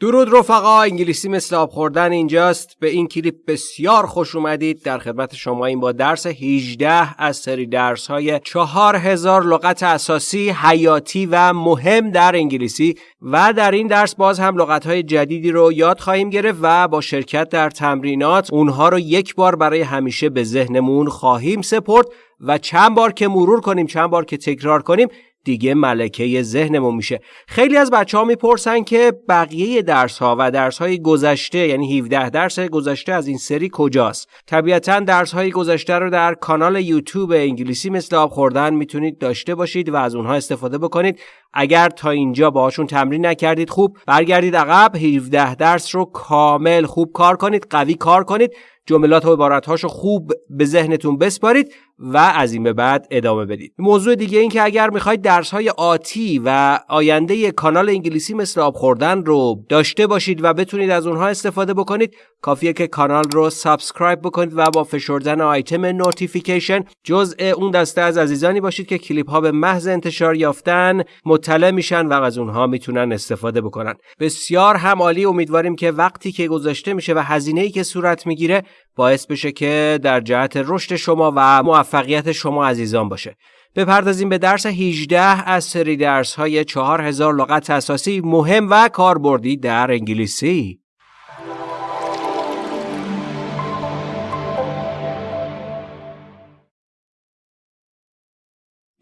درود رفقا انگلیسی مثل آب خوردن اینجاست. به این کلیپ بسیار خوش اومدید. در خدمت شما این با درس 18 از سری درس های 4000 لغت اساسی حیاتی و مهم در انگلیسی. و در این درس باز هم لغت های جدیدی رو یاد خواهیم گرفت و با شرکت در تمرینات اونها رو یک بار برای همیشه به ذهنمون خواهیم سپرد. و چند بار که مرور کنیم چند بار که تکرار کنیم دیگه ملکه ذهنمون میشه. خیلی از بچه ها می‌پرسن که بقیه درس ها و درس های گذشته یعنی 17 درس گذشته از این سری کجاست؟ طبیعتا درس های گذشته رو در کانال یوتیوب انگلیسی مثل آب خوردن می‌تونید داشته باشید و از اونها استفاده بکنید. اگر تا اینجا باهاشون تمرین نکردید خوب. برگردید عقب 17 درس رو کامل خوب کار کنید قوی کار کنید جملات و عبارتهاشو خوب به ذهنتون بسپارید و از این به بعد ادامه بدید. موضوع دیگه این که اگر می‌خواید درس های آتی و آینده کانال انگلیسی مثل آب خوردن رو داشته باشید و بتونید از اونها استفاده بکنید کافیه که کانال رو سابسکرایب بکنید و با فشردن آیتم نوتیفیکیشن جزء اون دسته از عزیزانی باشید که کلیپ ها به محض انتشار یافتن مطلع میشن و از اونها می‌تونن استفاده بکنن. بسیار هم عالی. امیدواریم که وقتی که گذاشته میشه و هزینه ای که صورت می‌گیره باعث بشه که در جهت رشد شما و موفقیت شما عزیزان باشه. بپردازیم به درس 18 از سری درس های 4000 لغت اساسی مهم و کاربردی در انگلیسی.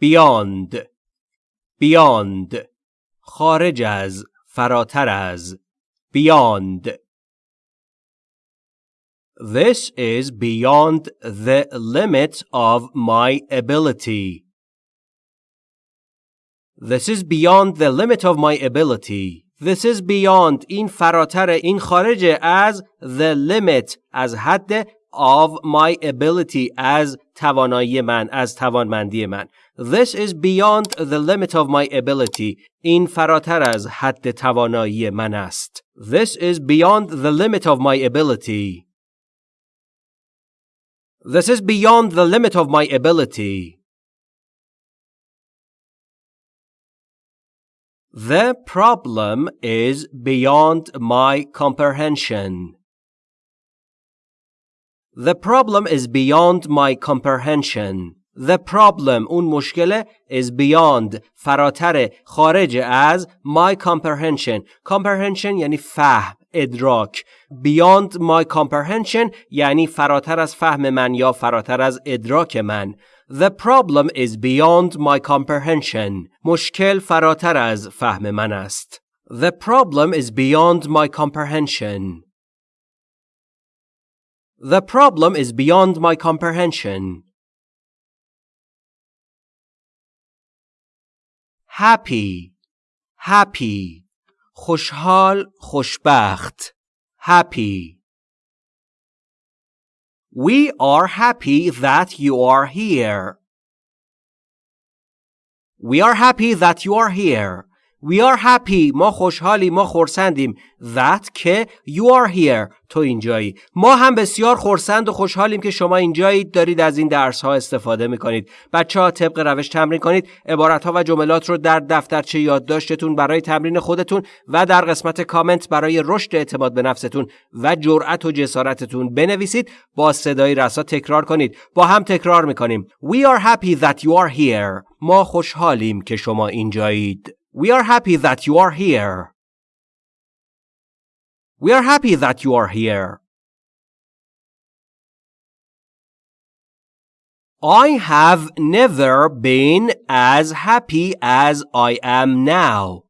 بیاند بیاند خارج از فراتر از بیاند This is beyond the limit of my ability. This is beyond the limit of my ability. This is beyond این فراتر این خارج از the limit از حد of my ability از توانایی من از توانمندی من This is beyond the limit of my ability این فراتر از حد توانایی من است This is beyond the limit of my ability This is beyond the limit of my ability. The problem is beyond my comprehension. The problem is beyond my comprehension. The problem اون مشکله is beyond فراتر خارج از my comprehension. Comprehension یعنی فهم ادراک beyond my comprehension یعنی فراتر از فهم من یا فراتر از ادراک من The problem is beyond my comprehension مشکل فراتر از فهم من است The problem is beyond my comprehension The problem is beyond my comprehension Happy Happy خوشحال خوشبخت happy We are happy that you are here. We are happy that you are here. We are happy. ما خوشحالی ما خورسندیم that که you are here. تو اینجایی. ما هم بسیار خورسند و خوشحالیم که شما اینجایید. دارید از این درس ها استفاده می‌کنید. بچه ها طبق روش تمرین کنید. عبارت ها و جملات رو در دفترچه یادداشتتون برای تمرین خودتون و در قسمت کامنت برای رشد اعتماد به نفستون و جرأت و جسارتتون بنویسید. با صدای رسا تکرار کنید. با هم تکرار می‌کنیم. We are happy that you are here. ما خوشحالیم که شما اینجایید. We are happy that you are here. We are happy that you are here. I have never been as happy as I am now.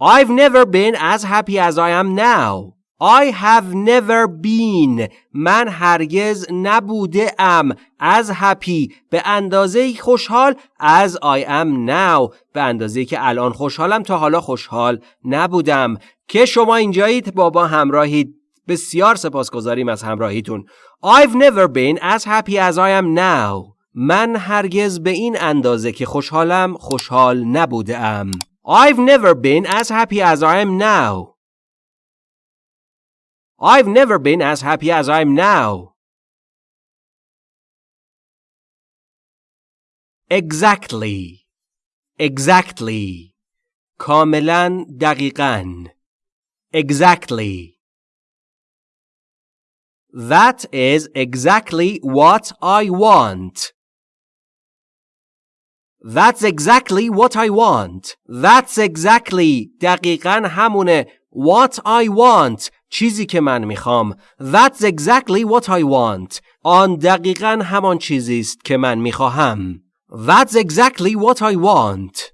I've never been as happy as I am now. I have never been. من هرگز نبوده ام از happy. به اندازه خوشحال. از I am now. به اندازه که الان خوشحالم تا حالا خوشحال نبودم. که شما اینجایید بابا همراهید. بسیار سپاسگزاریم از همراهیتون. I've never been as happy as I am now. من هرگز به این اندازه که خوشحالم خوشحال نبوده ام I've never been as happy as I am now. I've never been as happy as I'm now. Exactly. Exactly. کاملا دقیقاً exactly That is exactly what I want. That's exactly what I want. That's exactly دقیقا همونه what I want چیزی که من می‌خوام That's exactly what I want آن دقیقا همان چیزی است که من می‌خواهم That's exactly what I want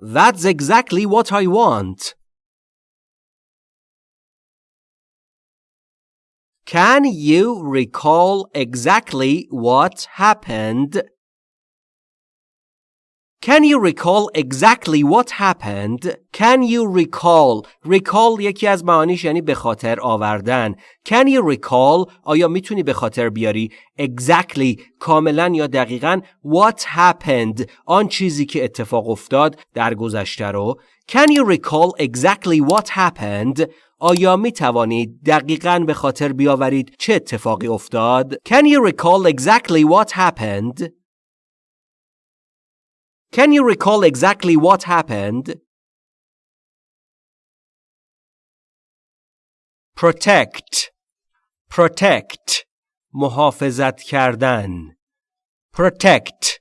That's exactly what I want Can you recall exactly what happened? Can you recall exactly what happened? Can you recall? Recall یکی از معانیش یعنی به خاطر آوردن. Can you recall? آیا میتونی به خاطر بیاری exactly کاملا یا دقیقا what happened آن چیزی که اتفاق افتاد در گذشته رو Can you recall exactly what happened? آیا می توانید دقیقا به خاطر بیاورید چه اتفاقی افتاد؟ Can you recall exactly what happened? Can you recall exactly what happened? Protect Protect محافظت کردن Protect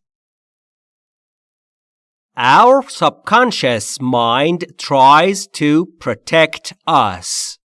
Our subconscious mind tries to protect us.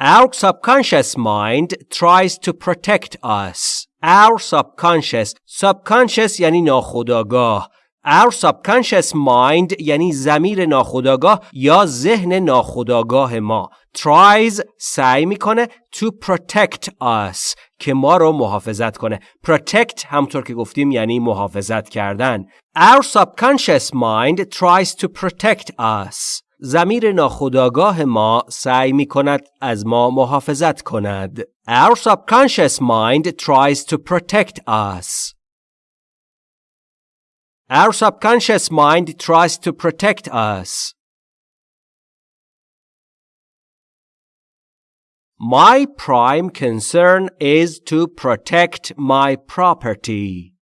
Our subconscious mind tries to protect us. Our subconscious. Subconscious یعنی ناخودآگاه. Our subconscious mind یعنی زمیر ناخودآگاه یا ذهن ناخودآگاه ما. Tries سعی می‌کنه to protect us که ما رو محافظت کنه. Protect همطور که گفتیم یعنی محافظت کردن. Our subconscious mind tries to protect us. زمیر ناخودآگاه ما سعی می کند از ما محافظت کند. Our subconscious mind tries to protect us Our subconscious mind tries to protect us. My prime concern is to protect my property.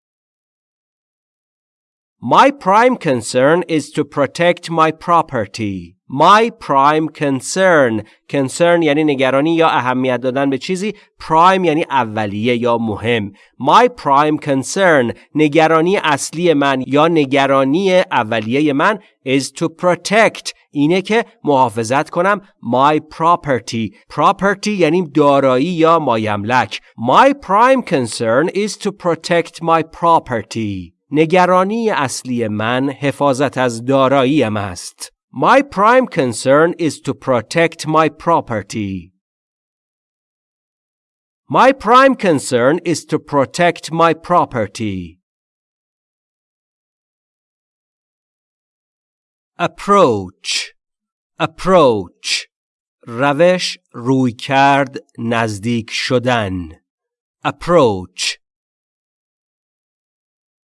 My prime concern is to protect my property. My prime concern. Concern یعنی نگرانی یا اهمیت دادن به چیزی. Prime یعنی اولیه یا مهم. My prime concern. نگرانی اصلی من یا نگرانی اولیه من is to protect. اینه که محافظت کنم. My property. Property یعنی دارایی یا مایملک. My prime concern is to protect my property. نگرانی اصلی من حفاظت از داراییم است. My prime concern is to protect my property. My prime concern is to protect my property. Approach Approach روش روی کرد نزدیک شدن Approach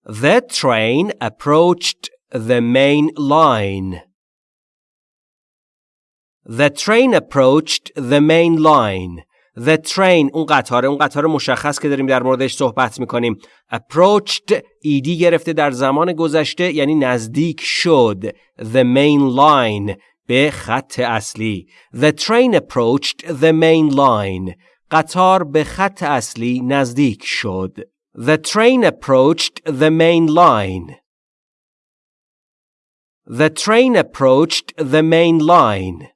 The train approached the main line. The train approached the main line. The train اون قطار اون قطار مشخص که داریم در موردش صحبت میکنیم approached ایدی گرفته در زمان گذشته یعنی نزدیک شد the main line به خط اصلی The train approached the main line قطار به خط اصلی نزدیک شد The train approached the main line The train approached the main line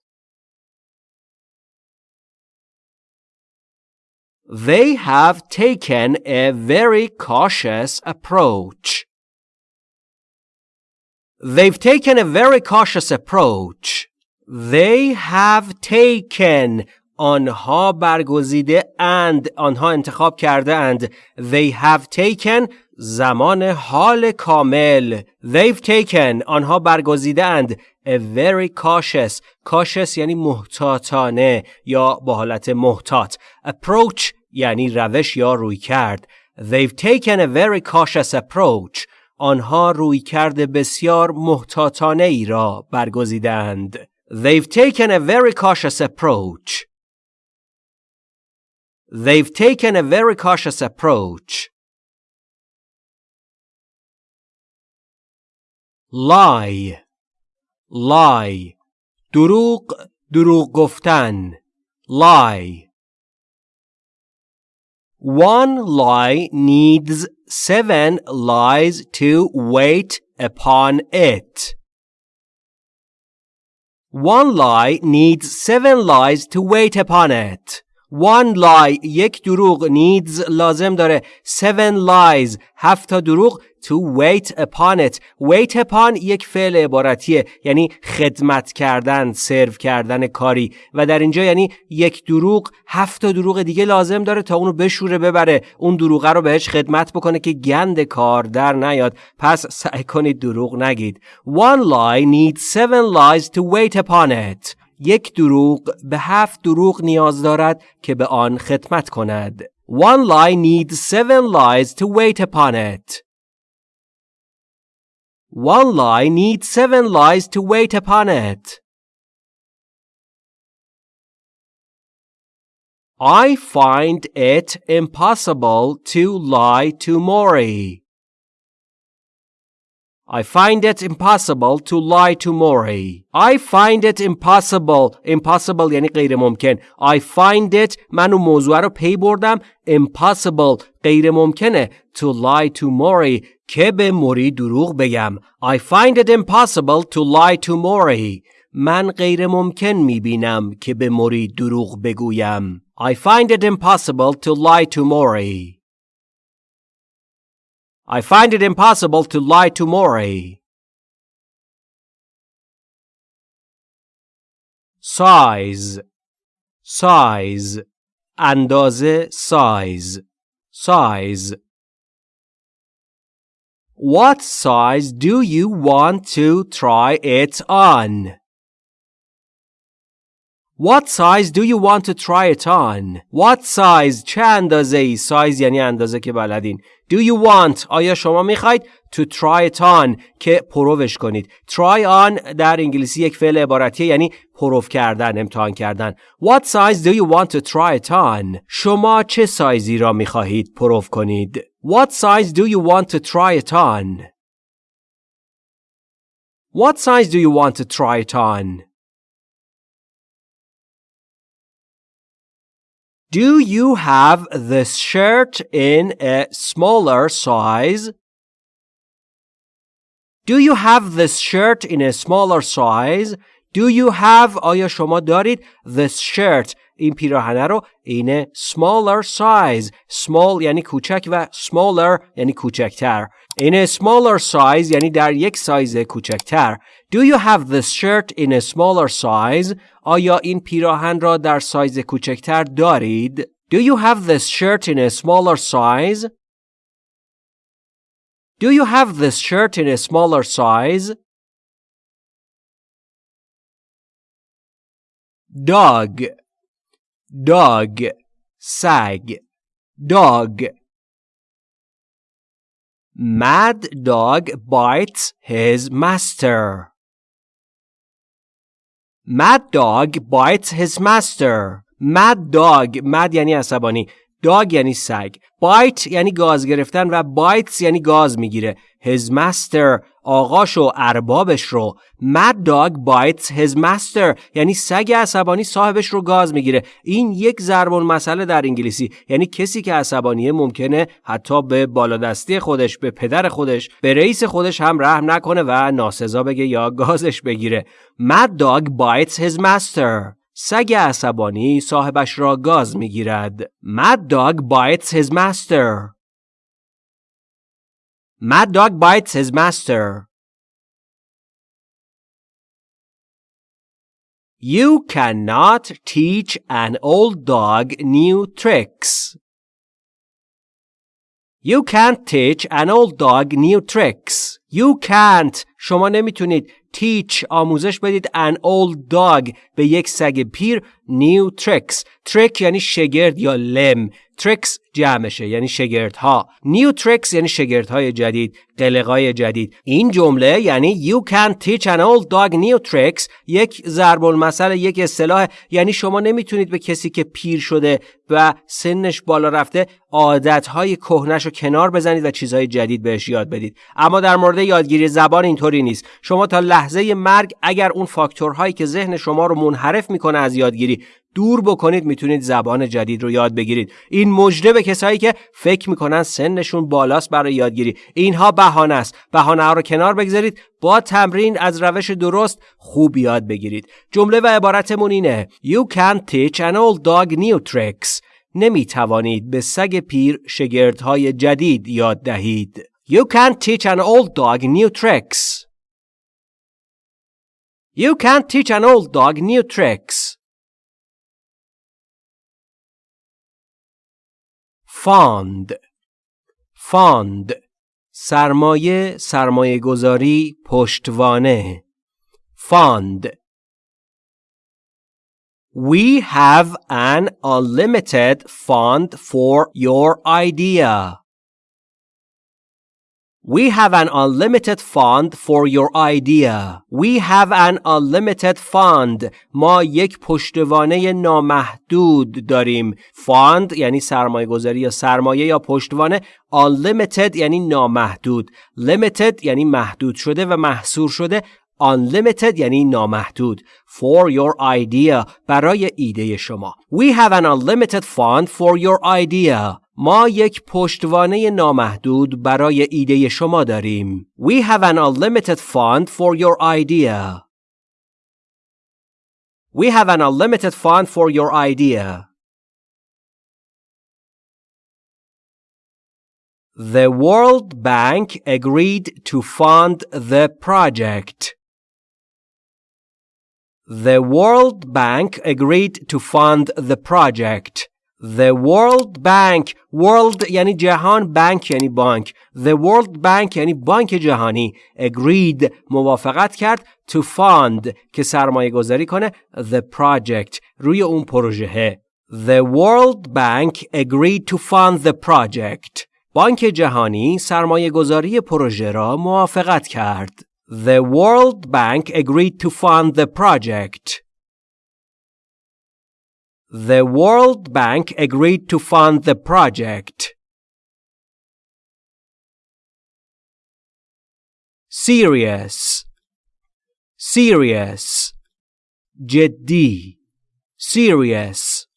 They have taken a very cautious approach. They've taken a very cautious approach. They have taken آنها برگزیده and آنها انتخاب کرده اند they have taken زمان حال کامل they've taken آنها برگزیده اند a very cautious cautious یعنی محتاطانه یا با حالت محتاط approach یعنی روش یا روی کرد they've taken a very cautious approach آنها روی کرد بسیار محتاطانه ای را برگزیدند they've taken a very cautious approach They've taken a very cautious approach. lie lie دروغ دروغ گفتن lie One lie needs seven lies to wait upon it. One lie needs seven lies to wait upon it. One lie یک دروغ needs لازم داره seven lies هفت تا دروغ to wait upon it. Wait upon یک فعل عبارتیه یعنی خدمت کردن سرو کردن کاری. و در اینجا یعنی یک دروغ هفت تا دروغ دیگه لازم داره تا اونو بشوره ببره. اون دروغه رو بهش خدمت بکنه که گند کار در نیاد. پس سعی کنید دروغ نگید. One lie needs seven lies to wait upon it. یک دروغ به هفت دروغ نیاز دارد که به آن خدمت کند. One lie needs seven lies to wait upon it. One lie needs seven lies to wait upon it. I find it impossible to lie to Maury. I find it impossible to lie to Maury. I find it impossible. Impossible یعنی غیر ممکن. I find it من اون موضوع رو پی بردم. Impossible غیر ممکنه. To lie to Maury که به موری دروغ بگم. I find it impossible to lie to Maury. من غیر ممکن می بینم که به موری دروغ بگویم. I find it impossible to lie to Maury. I find it impossible to lie to Maury. Size Size اندازه size size What size do you want to try it on? What size do you want to try it on? What size چه اندازه ای size یعنی اندازه که بلدین Do you want آیا شما می‌خواید to try it on که پروفش کنید try on در انگلیسی یک فعل عبارتیه یعنی پروف کردن امتحان کردن What size do you want to try it on شما چه سایزی را می‌خواهید پروف کنید What size do you want to try it on What size do you want to try it on Do you have this shirt in a smaller size? Do you have this shirt in a smaller size? Do you have آیا شما دارید this shirt این پیراهنه رو in a smaller size small یعنی کوچک و smaller یعنی کوچکتر in a smaller size یعنی در یک سایز کوچکتر Do you have this shirt in a smaller size آیا این پیراهن را در سایز کوچکتر دارید Do you have this shirt in a smaller size Do you have this shirt in a smaller size Dog dog سگ dog Mad dog bites his master. Mad dog bites his master. Mad dog mad یعنی عصبانی Dog یعنی سگ. Bite یعنی گاز گرفتن و bites یعنی گاز می‌گیره. His master آقاش و اربابش رو. Mad dog bites his master یعنی سگ عصبانی صاحبش رو گاز می‌گیره. این یک ضرب مسئله در انگلیسی. یعنی کسی که عصبانیه ممکنه حتی به بالادستی خودش به پدر خودش به رئیس خودش هم رحم نکنه و ناسزا بگه یا گازش بگیره. Mad dog bites his master. سگ عصبانی صاحبش را گاز می‌گیرد mad dog bites his master Mad dog bites his master. You cannot teach an old dog new tricks. You can't teach an old dog new tricks. You can't. شما نمی‌تونید teach آموزش بدید an old dog به یک سگ پیر new tricks. trick یعنی شگرد یا لم. Tricks جمعشه یعنی شگردها. New tricks یعنی شگردهای جدید قلقای جدید. این جمله یعنی you can teach an old dog new tricks. یک ضرب المثل یک اصطلاح. یعنی شما نمی‌تونید به کسی که پیر شده و سنش بالا رفته عادتهای کهنش رو کنار بزنید و چیزهای جدید بهش یاد بدید. اما در مورد یادگیری زبان اینطوری نیست. شما تا لحظه مرگ اگر اون فاکتورهایی که ذهن شما رو منحرف می‌کنه از یادگیری دور بکنید می‌تونید زبان جدید رو یاد بگیرید. این مجده به کسایی که فکر می‌کنن سنشون بالاست برای یادگیری. اینها بهانه است. بهانه ها رو کنار بگذارید با تمرین از روش درست خوب یاد بگیرید. جمله و عبارتمون اینه You can teach an old dog new tricks. نمی توانید به سگ پیر شگردهای جدید یاد دهید. You can teach an old dog new tricks. You can teach an old dog new tricks. فاند. فاند. سرمایه سرمایه گذاری پشتوانه. فاند. We have an unlimited fund for your idea. We have an unlimited fund for your idea. We have an unlimited fund. ما یک پشتوانه نامحدود داریم. fund یعنی سرمایه گذاری یا سرمایه یا پشتوانه. unlimited یعنی نامحدود. limited یعنی محدود شده و محصور شده. unlimited یعنی نامحدود. For your idea برای ایده شما. We have an unlimited fund for your idea. ما یک پشتوانه نامحدود برای ایده شما داریم. We have an unlimited fund for your idea. We have an unlimited fund for your idea. The World Bank agreed to fund the project. The World Bank agreed to fund the project. The World Bank World یعنی جهان بانک یعنی بانک The World Bank یعنی بانک جهانی Agreed موافقت کرد To fund که سرمایه گذاری کنه The project روی اون پروژه The World Bank agreed to fund the project بانک جهانی سرمایه گذاری پروژه را موافقت کرد The World Bank agreed to fund the project The World Bank agreed to fund the project. Serious Serious جدی Serious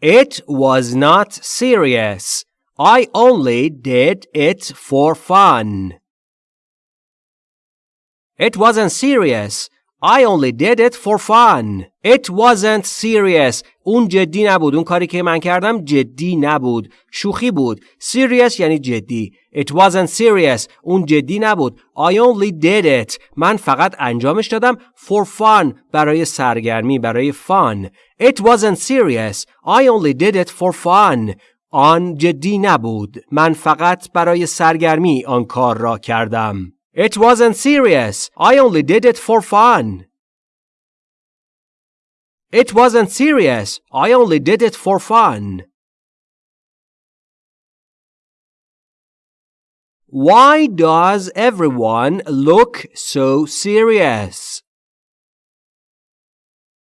It was not serious. I only did it for fun. It wasn't serious. I only did it for fun. It wasn't serious. اون جدی نبود. اون کاری که من کردم جدی نبود. شوخی بود. Serious یعنی جدی. It wasn't serious. اون جدی نبود. I only did it. من فقط انجامش دادم for fun. برای سرگرمی. برای fun. It wasn't serious. I only did it for fun. آن جدی نبود. من فقط برای سرگرمی آن کار را کردم. It wasn't serious. I only did it for fun. It wasn't serious. I only did it for fun. Why does everyone look so serious?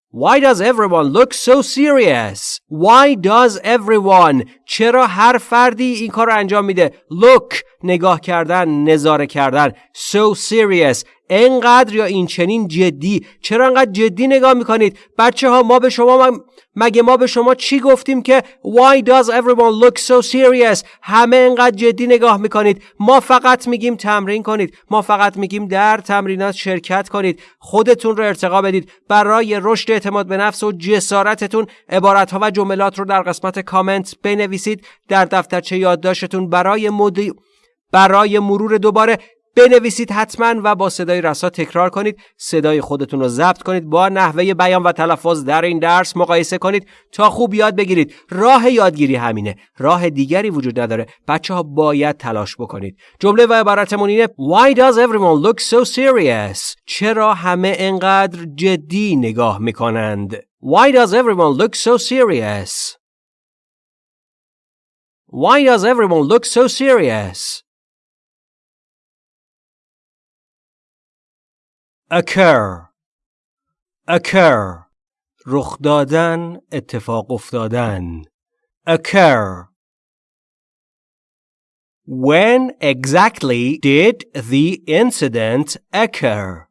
Why does everyone look so serious? Why does everyone چرا هر فردی این کار رو انجام میده؟ Look نگاه کردن نظاره کردن. So serious. انقدر یا این چنین جدی. چرا انقدر جدی نگاه می‌کنید؟ بچه ها ما به شما مگه ما به شما چی گفتیم که why does everyone look so serious همه انقدر جدی نگاه می‌کنید. ما فقط میگیم تمرین کنید. ما فقط میگیم در تمرینات شرکت کنید. خودتون رو ارتقا بدید. برای رشد اعتماد به نفس و جسارتتون عبارت ها و جملات رو در قسمت کامنت بنویسید. در دفترچه یادداشتتون برای مدی برای مرور دوباره بنویسید حتما و با صدای رسا تکرار کنید. صدای خودتون رو ضبط کنید. با نحوه بیان و تلفظ در این درس مقایسه کنید تا خوب یاد بگیرید. راه یادگیری همینه. راه دیگری وجود نداره. بچه ها باید تلاش بکنید. جمله و عبارتمون اینه Why does everyone look so serious? چرا همه انقدر جدی نگاه می‌کنند؟ Why does everyone look so serious? Why does everyone look so serious? occur occur رخ دادن اتفاق افتادن occur When exactly did the incident occur?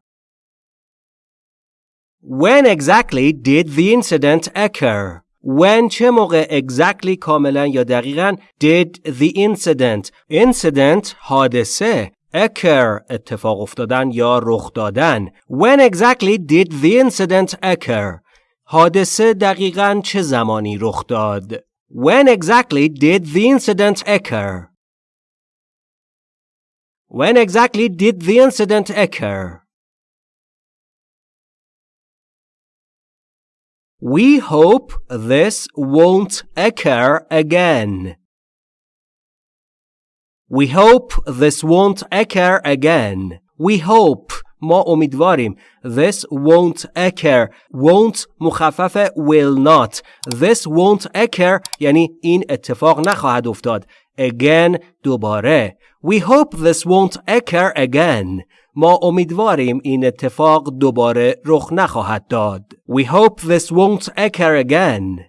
When exactly did the incident occur? When چه موقع exactly کاملا یا دقیقا did the incident incident حادثه occur اتفاق افتادن یا رخ دادن When exactly did the incident occur? حادثه دقیقا چه زمانی رخ داد؟ When exactly did the incident occur? When exactly did the incident occur? We hope this won't occur again. We hope this won't occur again. We hope ما امیدواریم This won't occur Won't مخفف will not This won't occur یعنی این اتفاق نخواهد افتاد Again دوباره We hope this won't occur again ما امیدواریم این اتفاق دوباره رخ نخواهد داد We hope this won't occur again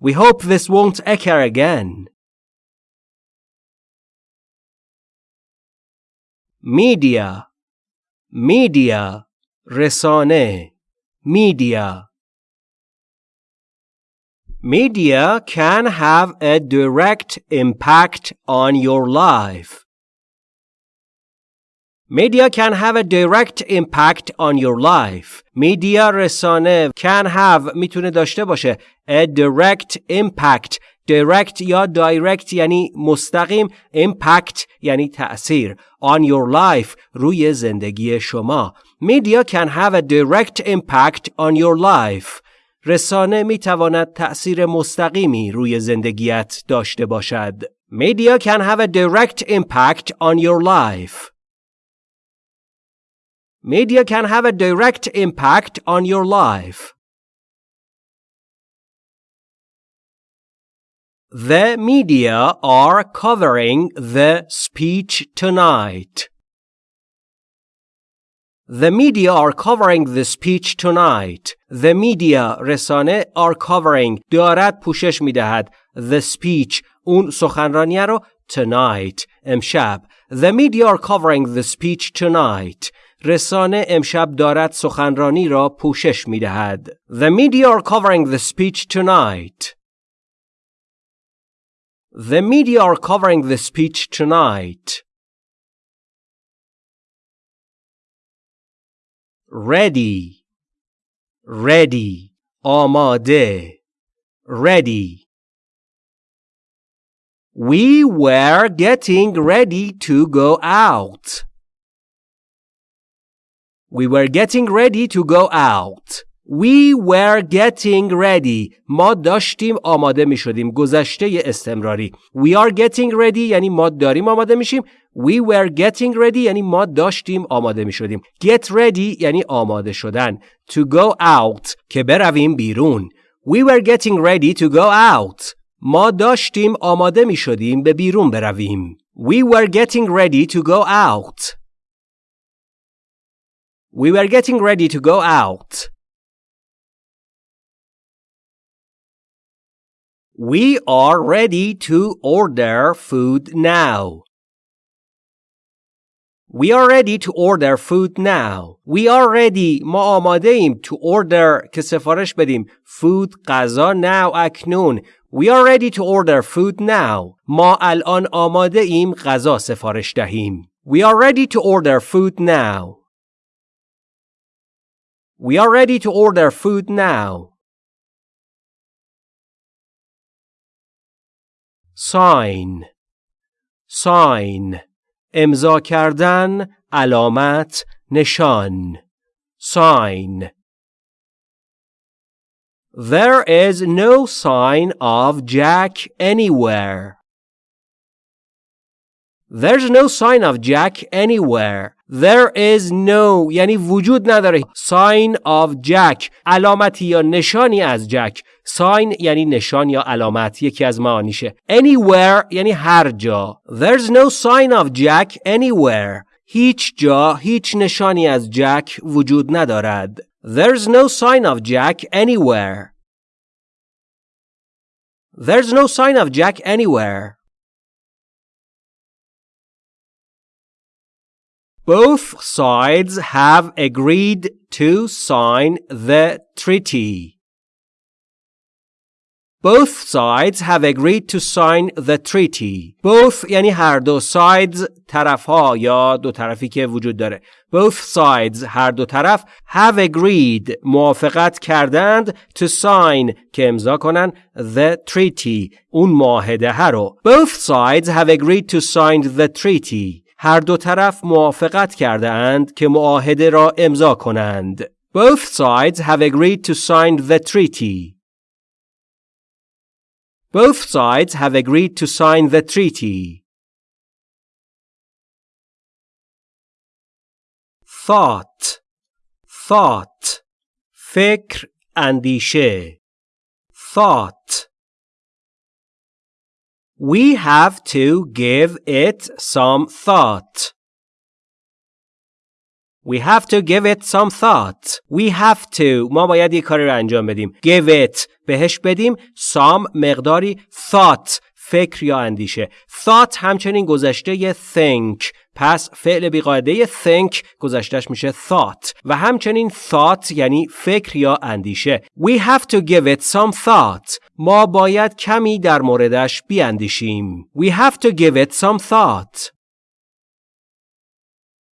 We hope this won't occur again media media رسانه media media can have a direct impact on your life Media can have a direct impact on your life. Media رسانه can have می‌تونه داشته باشه a direct impact direct یا direct یعنی مستقیم impact یعنی تأثیر on your life روی زندگی شما media can have a direct impact on your life رسانه می تواند تأثیر مستقیمی روی زندگیت داشته باشد media can have a direct impact on your life media can have a direct impact on your life The media are covering the speech tonight. The media are covering the speech tonight. The media رسانه are covering دارد پوشش می دهد. The speech اون سخنرانی رو tonight امشب. The media are covering the speech tonight. رسانه امشب دارد سخنرانی را پوشش می دهد. The media are covering the speech tonight. The media are covering the speech tonight. Ready. Ready. آماده. Ready. We were getting ready to go out. We were getting ready to go out. We were getting ready. ما داشتیم آماده می شدیم. گذشته استمراری. We are getting ready یعنی ما داریم آماده میشیم. We were getting ready یعنی ما داشتیم آماده می شدیم. Get ready یعنی آماده شدن. To go out که برویم بیرون. We were getting ready to go out. ما داشتیم آماده می شدیم به بیرون برویم. We were getting ready to go out. We were getting ready to go out. We are ready to order food now. We are ready to order food now. We are ready. ما آماده ایم to order که سفارش بدیم. Food غذا now اکنون. We are ready to order food now. ما الان آماده ایم غذا سفارش دهیم. We are ready to order food now. We are ready to order food now. sign sign امضا کردن علامت نشان sign There is no sign of Jack anywhere. There's no sign of Jack anywhere. There is no یعنی وجود نداره sign of Jack علامتی یا نشانی از جک sign یعنی نشان یا علامت یکی از معانیشه anywhere یعنی هر جا There's no sign of Jack anywhere هیچ جا هیچ نشانی از جک وجود ندارد There's no sign of Jack anywhere There's no sign of Jack anywhere Both sides have agreed to sign the treaty. Both sides have agreed to sign the treaty. Both یعنی هر دو sides طرف ها یا دو طرفی که وجود داره. Both sides هر دو طرف have agreed موافقت کردند to sign که امضا کنن the treaty اون معاهده رو. Both sides have agreed to sign the treaty. هر دو طرف موافقت کرده اند که معاهده را امضا کنند. Both sides have agreed to sign the treaty. Both sides have agreed to sign the treaty. Thought Thought فکر اندیشه Thought We have to give it some thought. We have to give it some thought. We have to ما باید یه کاری رو انجام بدیم. Give it بهش بدیم some مقداری thought فکر یا اندیشه. Thought همچنین گذشته think پس فعل بیقاعده think گذشتش میشه thought و همچنین thought یعنی فکر یا اندیشه. We have to give it some thought. ما باید کمی در موردش بیاندیشیم. We have to give it some thought.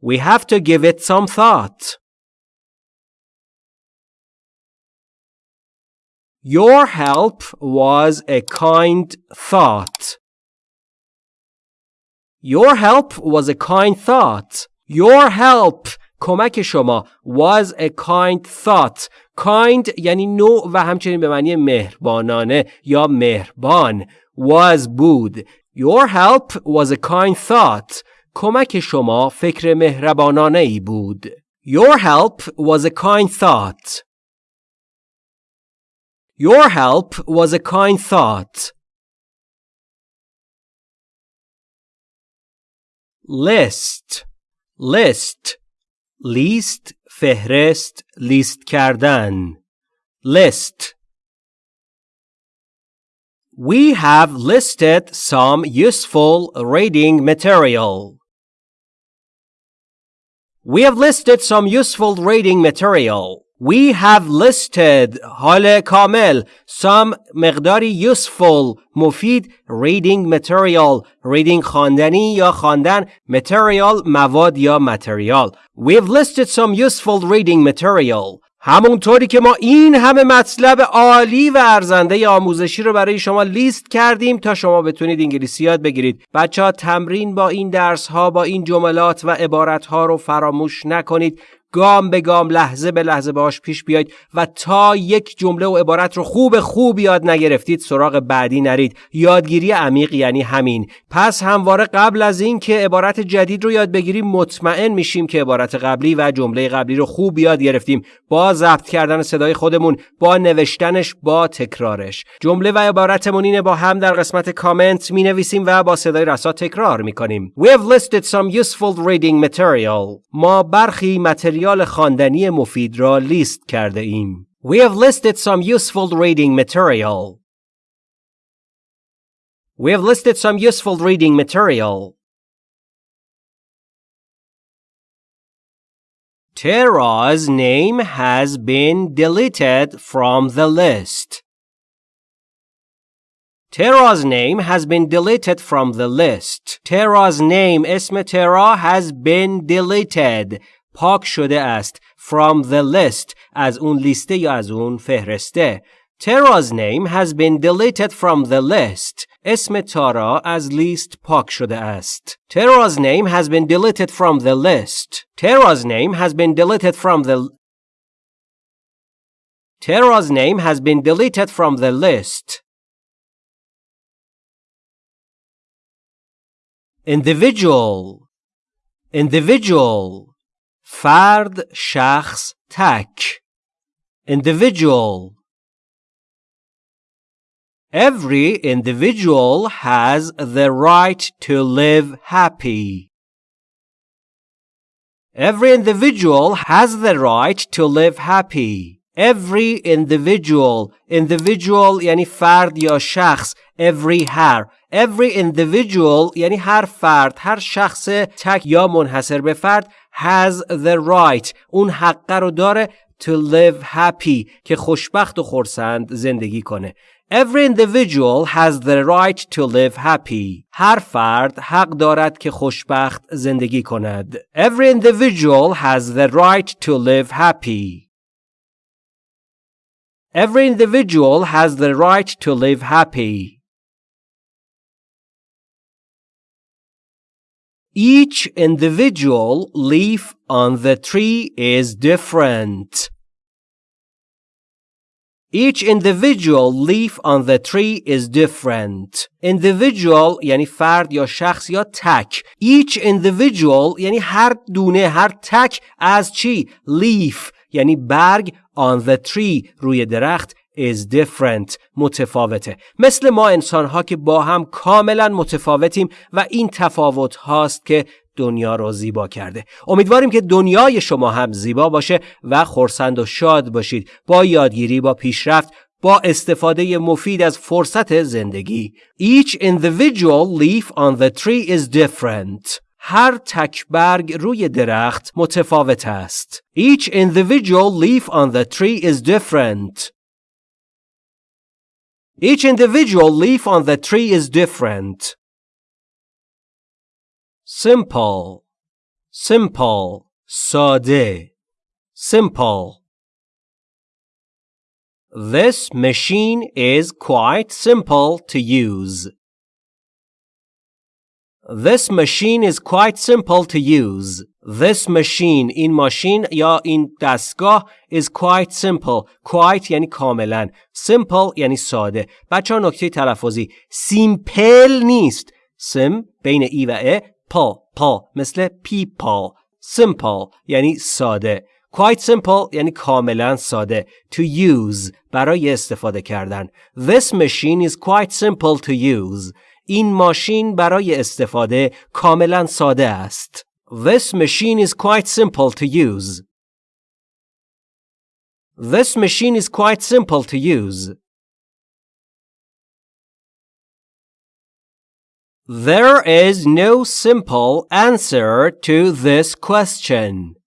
We have to give it some thought. Your help was a kind thought. Your help was a kind thought. Your help کمک شما was a kind thought. kind یعنی نوع و همچنین به معنی مهربانانه یا مهربان was بود. Your help was a kind thought. کمک شما فکر مهربانانه ای بود. Your help was a kind thought. Your help was a kind thought. list list لیست فهرست لیست کردن list We have listed some useful reading material. We have listed some useful reading material. We have listed حال کامل some مقداری useful مفید reading material reading خواندنی یا خواندن material مواد یا material. We've listed some useful reading material. همونطوری که ما این همه مطلب عالی و ارزنده آموزشی رو برای شما لیست کردیم تا شما بتونید انگلیسی یاد بگیرید. بچه ها تمرین با این درس ها با این جملات و عبارت ها رو فراموش نکنید. گام به گام لحظه به لحظه باش پیش بیاید و تا یک جمله و عبارت رو خوب خوب یاد نگرفتید سراغ بعدی نرید. یادگیری عمیق یعنی همین. پس همواره قبل از این که عبارت جدید رو یاد بگیریم مطمئن میشیم که عبارت قبلی و جمله قبلی رو خوب یاد گرفتیم. با ضبط کردن صدای خودمون با نوشتنش با تکرارش. جمله و عبارتمون اینه با هم در قسمت کامنت می نویسیم و با صدای رسا تکرار می کنیم We have listed some useful reading material. ما برخی متریال خواندنی مفید را لیست کرده ایم We have listed some useful reading material We have listed some useful reading material Tara's name has been deleted from the list. Tara's name has been deleted from the list. Tara's name اسم ترا has been deleted. پاک شده است from the list از اون لیسته یا از اون فهرسته. Tara's name has been deleted from the list. اسم تارا از لیست پاک شده است. Tara's name has been deleted from the list. Tara's name has been deleted from the Tara's name has been deleted from the list. individual individual فرد شخص تک individual Every individual has the right to live happy. Every individual has the right to live happy. Every individual individual یعنی فرد یا شخص every هر every individual یعنی هر فرد هر شخص تک یا منحصر به فرد has the right اون حقه رو داره to live happy که خوشبخت و خورسند زندگی کنه Every individual has the right to live happy. هر فرد حق دارد که خوشبخت زندگی کند. Every individual has the right to live happy. Every individual has the right to live happy. Each individual leaf on the tree is different. Each individual leaf on the tree is different. Individual یعنی فرد یا شخص یا تک. Each individual یعنی هر دونه هر تک از چی؟ leaf یعنی برگ on the tree روی درخت is different متفاوته. مثل ما انسان ها که با هم کاملا متفاوتیم و این تفاوت هاست که دنیا رو زیبا کرده. امیدواریم که دنیای شما هم زیبا باشه و خورسند و شاد باشید. با یادگیری با پیشرفت با استفاده مفید از فرصت زندگی. Each individual leaf on the tree is different. هر تک برگ روی درخت متفاوت است. Each individual leaf on the tree is different. Each individual leaf on the tree is different. Simple, simple, sade, simple. This machine is quite simple to use. This machine is quite simple to use. This machine این ماشین یا این دستگاه is quite simple. Quite یعنی کاملا. Simple یعنی ساده. بچه ها نکته تلفظی. Simple نیست. sim بین ای و ا پا پا مثل people simple یعنی ساده quite simple یعنی کاملا ساده to use برای استفاده کردن this machine is quite simple to use این ماشین برای استفاده کاملا ساده است this machine is quite simple to use this machine is quite simple to use There is no simple answer to this question.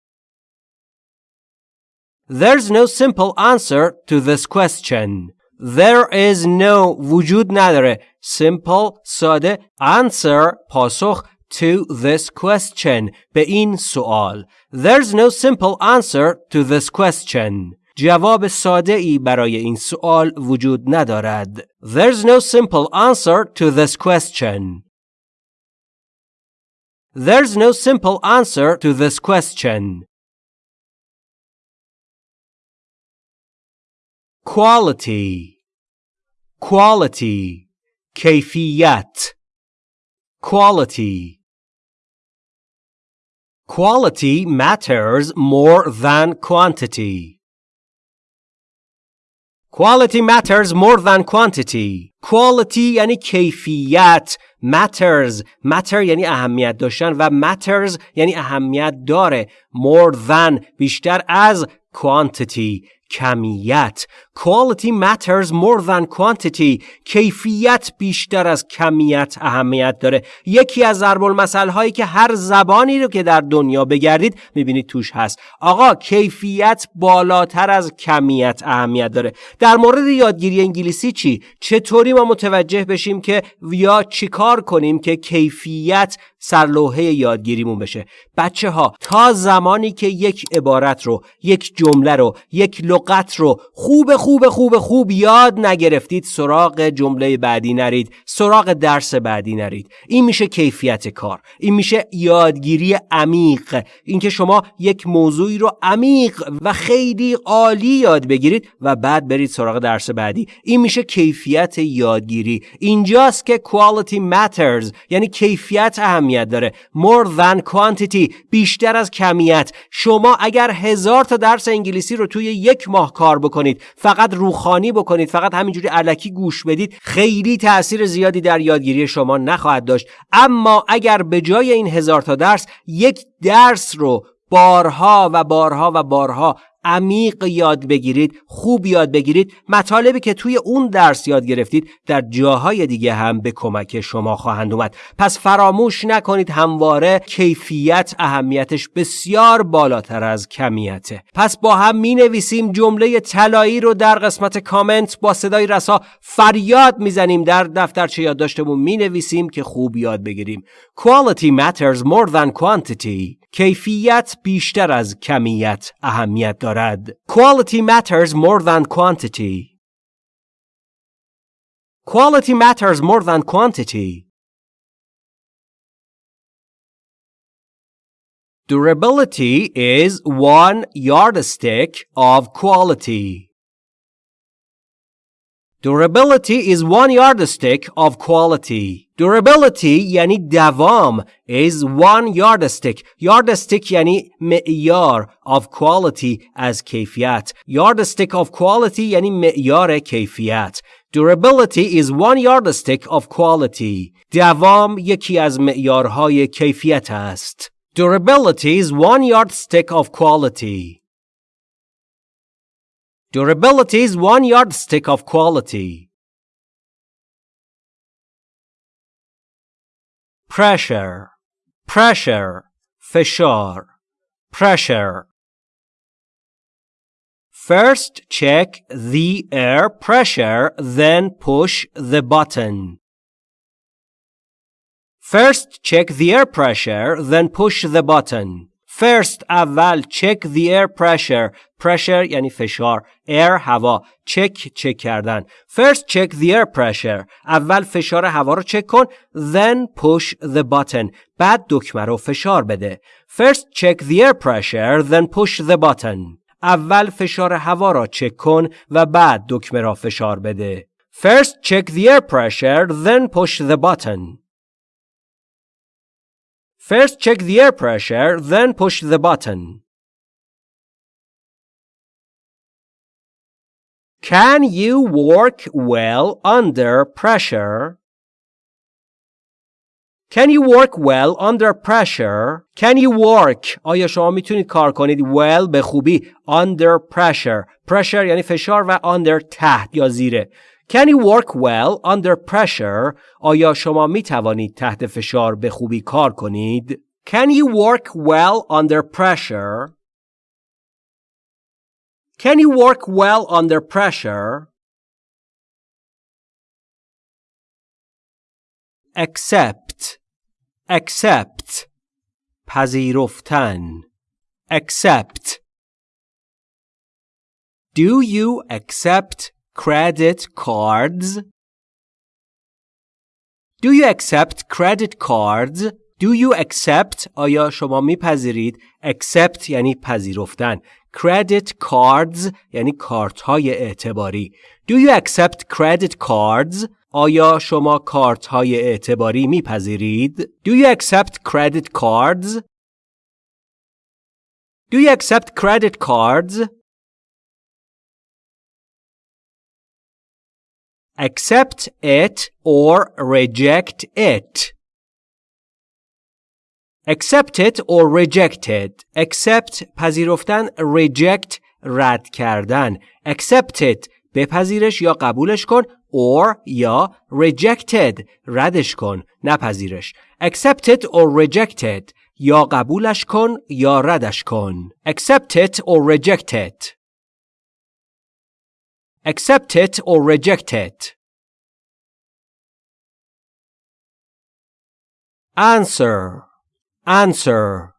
There's no simple answer to this question. There is no وجود نداره simple ساده answer پاسخ to this question به این سوال. There's no simple answer to this question. جواب ساده ای برای این سوال وجود ندارد. There's no simple answer to this question. There's no simple answer to this question. Quality Quality كيفيات Quality Quality matters more than quantity. Quality matters more than quantity. Quality یعنی کیفیت matters matter یعنی اهمیت داشتن و matters یعنی اهمیت داره more than بیشتر از quantity کمیت. Quality matters more than quantity. کیفیت بیشتر از کمیت اهمیت داره. یکی از ضرب المثل هایی که هر زبانی رو که در دنیا بگردید می‌بینید توش هست. آقا کیفیت بالاتر از کمیت اهمیت داره. در مورد یادگیری انگلیسی چی؟ چطوری ما متوجه بشیم که یا چیکار کنیم که کیفیت سرلوحه یادگیریمون بشه. بچه ها تا زمانی که یک عبارت رو یک جمله رو یک لغت رو خوب خوب خوب خوب یاد نگرفتید سراغ جمله بعدی نرید سراغ درس بعدی نرید. این میشه کیفیت کار. این میشه یادگیری عمیق. اینکه شما یک موضوعی رو عمیق و خیلی عالی یاد بگیرید و بعد برید سراغ درس بعدی. این میشه کیفیت یادگیری. اینجاست که quality matters یعنی کیفیت اهمیت داره. More than quantity بیشتر از کمیت. شما اگر هزار تا درس انگلیسی رو توی یک ماه کار بکنید فقط روخانی بکنید فقط همینجوری علکی گوش بدید خیلی تاثیر زیادی در یادگیری شما نخواهد داشت. اما اگر به جای این هزار تا درس یک درس رو بارها و بارها و بارها عمیق یاد بگیرید خوب یاد بگیرید. مطالبی که توی اون درس یاد گرفتید در جاهای دیگه هم به کمک شما خواهند اومد. پس فراموش نکنید همواره کیفیت اهمیتش بسیار بالاتر از کمیته. پس با هم می نویسیم جمله طلایی رو در قسمت کامنت با صدای رسا فریاد می‌زنیم. در دفترچه یادداشتمون می نویسیم که خوب یاد بگیریم. Quality matters more than quantity. کیفیت بیشتر از کمیت اهمیت دارد. Quality matters more than quantity. Quality matters more than quantity. Durability is one yardstick of quality. Durability is one yardstick of quality. Durability یعنی دوام is one yardstick. Yardstick یعنی معیار of quality از کیفیت. Yardstick of quality یعنی معیار کیفیت. Durability is one yardstick of quality. دوام یکی از معیارهای کیفیت است. Durability is one yardstick of quality. Durability is one yardstick of quality. Pressure, pressure, fishar, pressure. First check the air pressure, then push the button. First check the air pressure, then push the button. First اول check the air pressure pressure یعنی فشار air هوا check چک کردن First check the air pressure اول فشار هوا رو چک کن then push the button بعد دکمه رو فشار بده First check the air pressure then push the button اول فشار هوا را چک کن و بعد دکمه را فشار بده First check the air pressure then push the button First check the air pressure, then push the button. Can you work well under pressure? Can you work well under pressure? Can you work? آیا شما میتونید کار کنید well به خوبی under pressure. Pressure یعنی فشار و under تحت یا زیره. Can you work well under pressure? آیا شما می توانید تحت فشار به خوبی کار کنید؟ Can you work well under pressure? Can you work well under pressure? Accept accept پذیرفتن accept Do you accept credit cards? Do you accept credit cards? Do you accept آیا شما میپذیرید accept یعنی پذیرفتن credit cards یعنی کارت های اعتباری Do you accept credit cards آیا شما کارت های اعتباری میپذیرید Do you accept credit cards Do you accept credit cards accept it or reject it. accept it or reject it. accept پذیرفتن reject رد کردن accept it بپذیرش یا قبولش کن or یا rejected ردش کن نپذیرش accept it or reject it یا قبولش کن یا ردش کن accept it or reject it Accept it or reject it. answer answer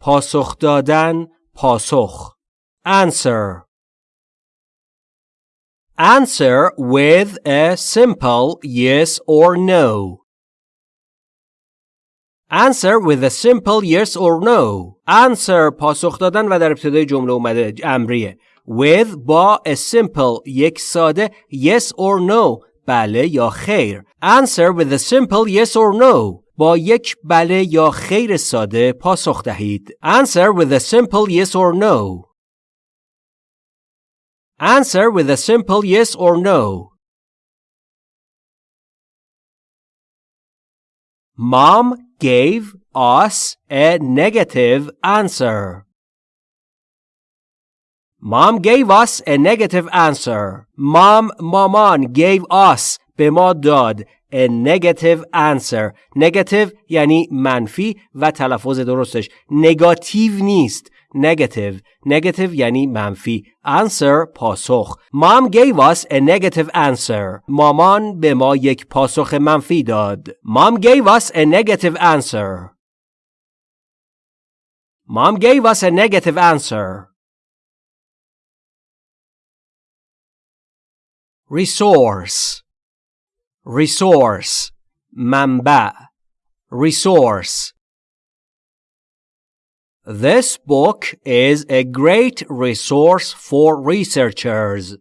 پاسخ دادن پاسخ answer answer with a simple yes or no answer with a simple yes or no answer پاسخ دادن و در ابتدای جمله اومده امریه with با a simple یک ساده yes or no بله یا خیر answer with a simple yes or no با یک بله یا خیر ساده پاسخ دهید answer with a simple yes or no answer with a simple yes or no Mom gave us a negative answer. Mom gave us a negative answer. Mom مامان gave us به ما داد a negative answer. Negative یعنی منفی و تلفظ درستش نگاتیو نیست. Negative. Negative یعنی منفی. Answer پاسخ. Mom gave us a negative answer. مامان به ما یک پاسخ منفی داد. Mom gave us a negative answer. Mom gave us a negative answer. resource resource منبع resource This book is a great resource for researchers.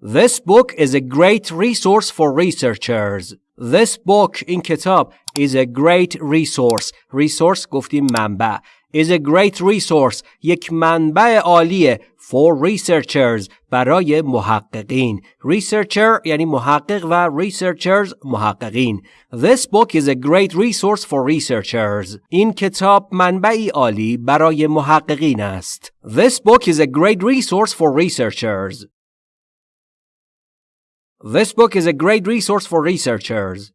This book is a great resource for researchers. This book in کتاب is a great resource. Resource گفتیم منبع. is a great resource. یک منبع عالیه for researchers برای محققین. Researcher یعنی محقق و researchers محققین. This book is a great resource for researchers. این کتاب منبعی عالی برای محققین است. This book is a great resource for researchers. This book is a great resource for researchers.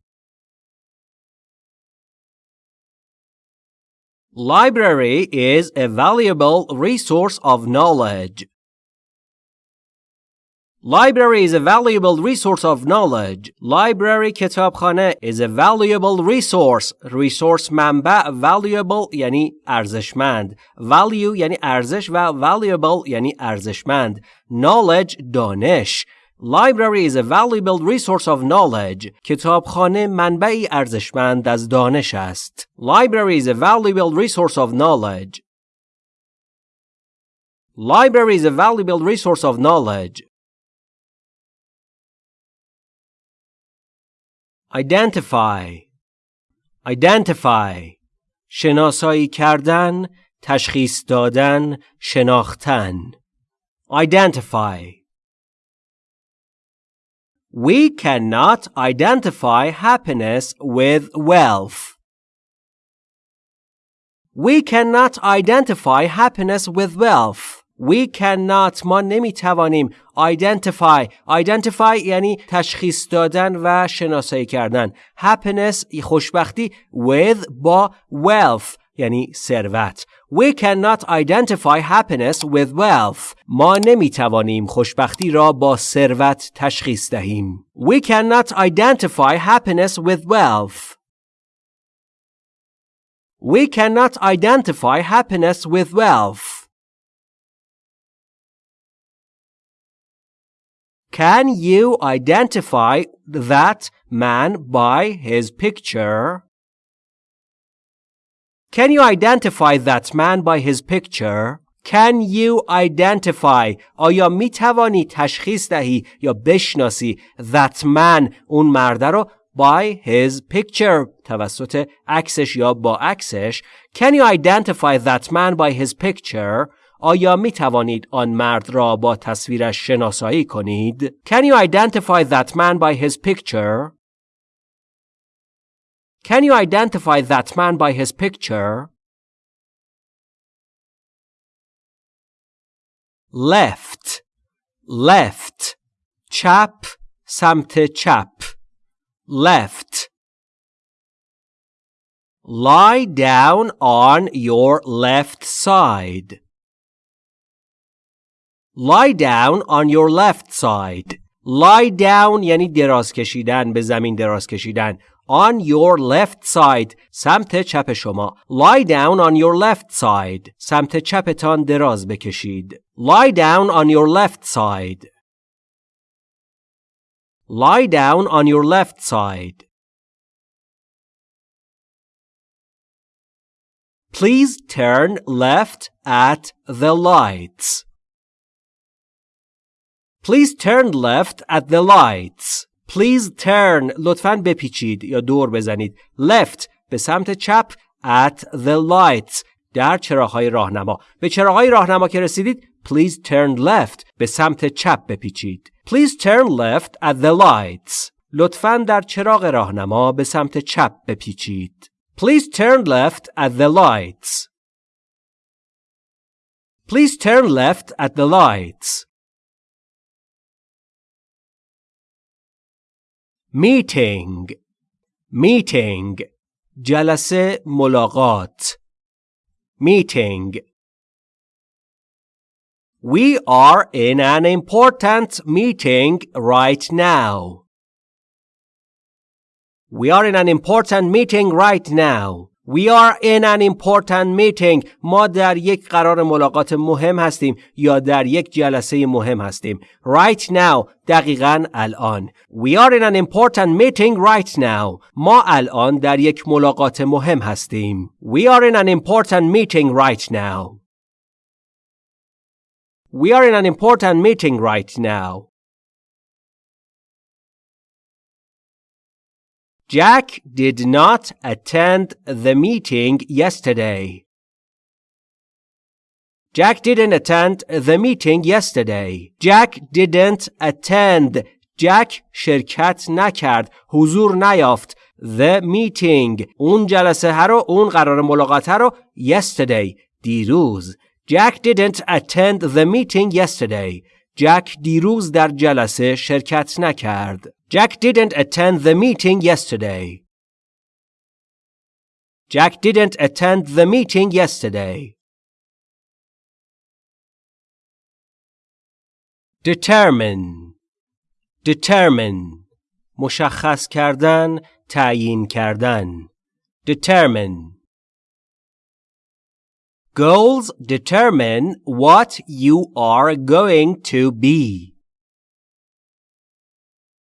Library is a valuable resource of knowledge. Library is a valuable resource of knowledge. Library کتابخانه is a valuable resource. Resource منبع valuable یعنی ارزشمند. Value یعنی ارزش و valuable یعنی ارزشمند. Knowledge دانش. Library is a valuable resource of knowledge. کتابخانه منبعی ارزشمند از دانش است. Library is a valuable resource of knowledge. Library is a valuable resource of knowledge. Identify Identify شناسایی کردن، تشخیص دادن، شناختن. Identify We cannot identify happiness with wealth. We cannot identify happiness with wealth. We cannot ما نمیتوانیم identify identify یعنی تشخیص دادن و شناسایی کردن happiness خوشبختی with با wealth یعنی ثروت We cannot identify happiness with wealth. ما نمی توانیم خوشبختی را با ثروت تشخیص دهیم. We cannot identify happiness with wealth. We cannot identify happiness with wealth. Can you identify that man by his picture? Can you identify that man by his picture? Can you identify آیا می توانی تشخیص دهی یا بشناسی that man اون مرده رو by his picture توسط عکسش یا با عکسش Can you identify that man by his picture آیا می توانید آن مرد را با تصویرش شناسایی کنید Can you identify that man by his picture Can you identify that man by his picture? Left, left, chap, سمت chap, left. Lie down on your left side. Lie down on your left side. Lie down یعنی دراز کشیدن به زمین دراز کشیدن On your left side. سمت چپ شما. Lie down on your left side. سمت چپتان دراز بکشید. Lie down on your left side. Lie down on your left side. Please turn left at the lights. Please turn left at the lights. Please turn لطفاً بپیچید یا دور بزنید. Left به سمت چپ at the lights در چراغهای راهنما. به چراغهای راهنما که رسیدید Please turn left به سمت چپ بپیچید. Please turn left at the lights. لطفاً در چراغ راهنما به سمت چپ بپیچید. Please turn left at the lights. Please turn left at the lights. Meeting Meeting جلسه ملاقات Meeting We are in an important meeting right now. We are in an important meeting right now. We are in an important meeting. ما در یک قرار ملاقات مهم هستیم یا در یک جلسه مهم هستیم. Right now. دقیقا الان. We are in an important meeting right now. ما الان در یک ملاقات مهم هستیم. We are in an important meeting right now. We are in an important meeting right now. Jack did not attend the meeting yesterday. Jack didn't attend the meeting yesterday. Jack didn't attend. Jack شرکت نکرد. حضور نیافت. The meeting. اون جلسه ها رو اون قرار ملاقات ها رو yesterday. دیروز. Jack didn't attend the meeting yesterday. Jack دیروز در جلسه شرکت نکرد. Jack didn't attend the meeting yesterday. Jack didn't attend the meeting yesterday. Determine Determine مشخص کردن تعیین کردن Determine Goals determine what you are going to be.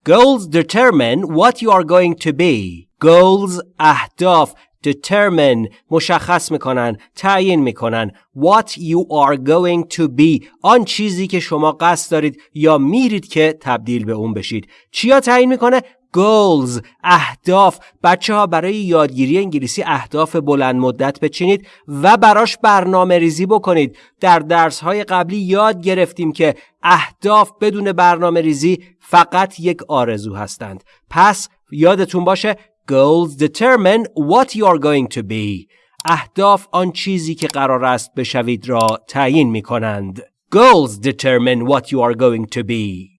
Goals determine what you are going to be. Goals اهداف determine مشخص میکنن تعیین میکنن what you are going to be آن چیزی که شما قصد دارید یا میرید که تبدیل به اون بشید چیا تعیین میکنه goals اهداف. بچه ها برای یادگیری انگلیسی اهداف بلند مدت بچینید و براش برنامه ریزی بکنید. در درس های قبلی یاد گرفتیم که اهداف بدون برنامه ریزی فقط یک آرزو هستند. پس یادتون باشه goals determine what you are going to be. اهداف آن چیزی که قرار است بشوید را تعیین می کنند goals determine what you are going to be.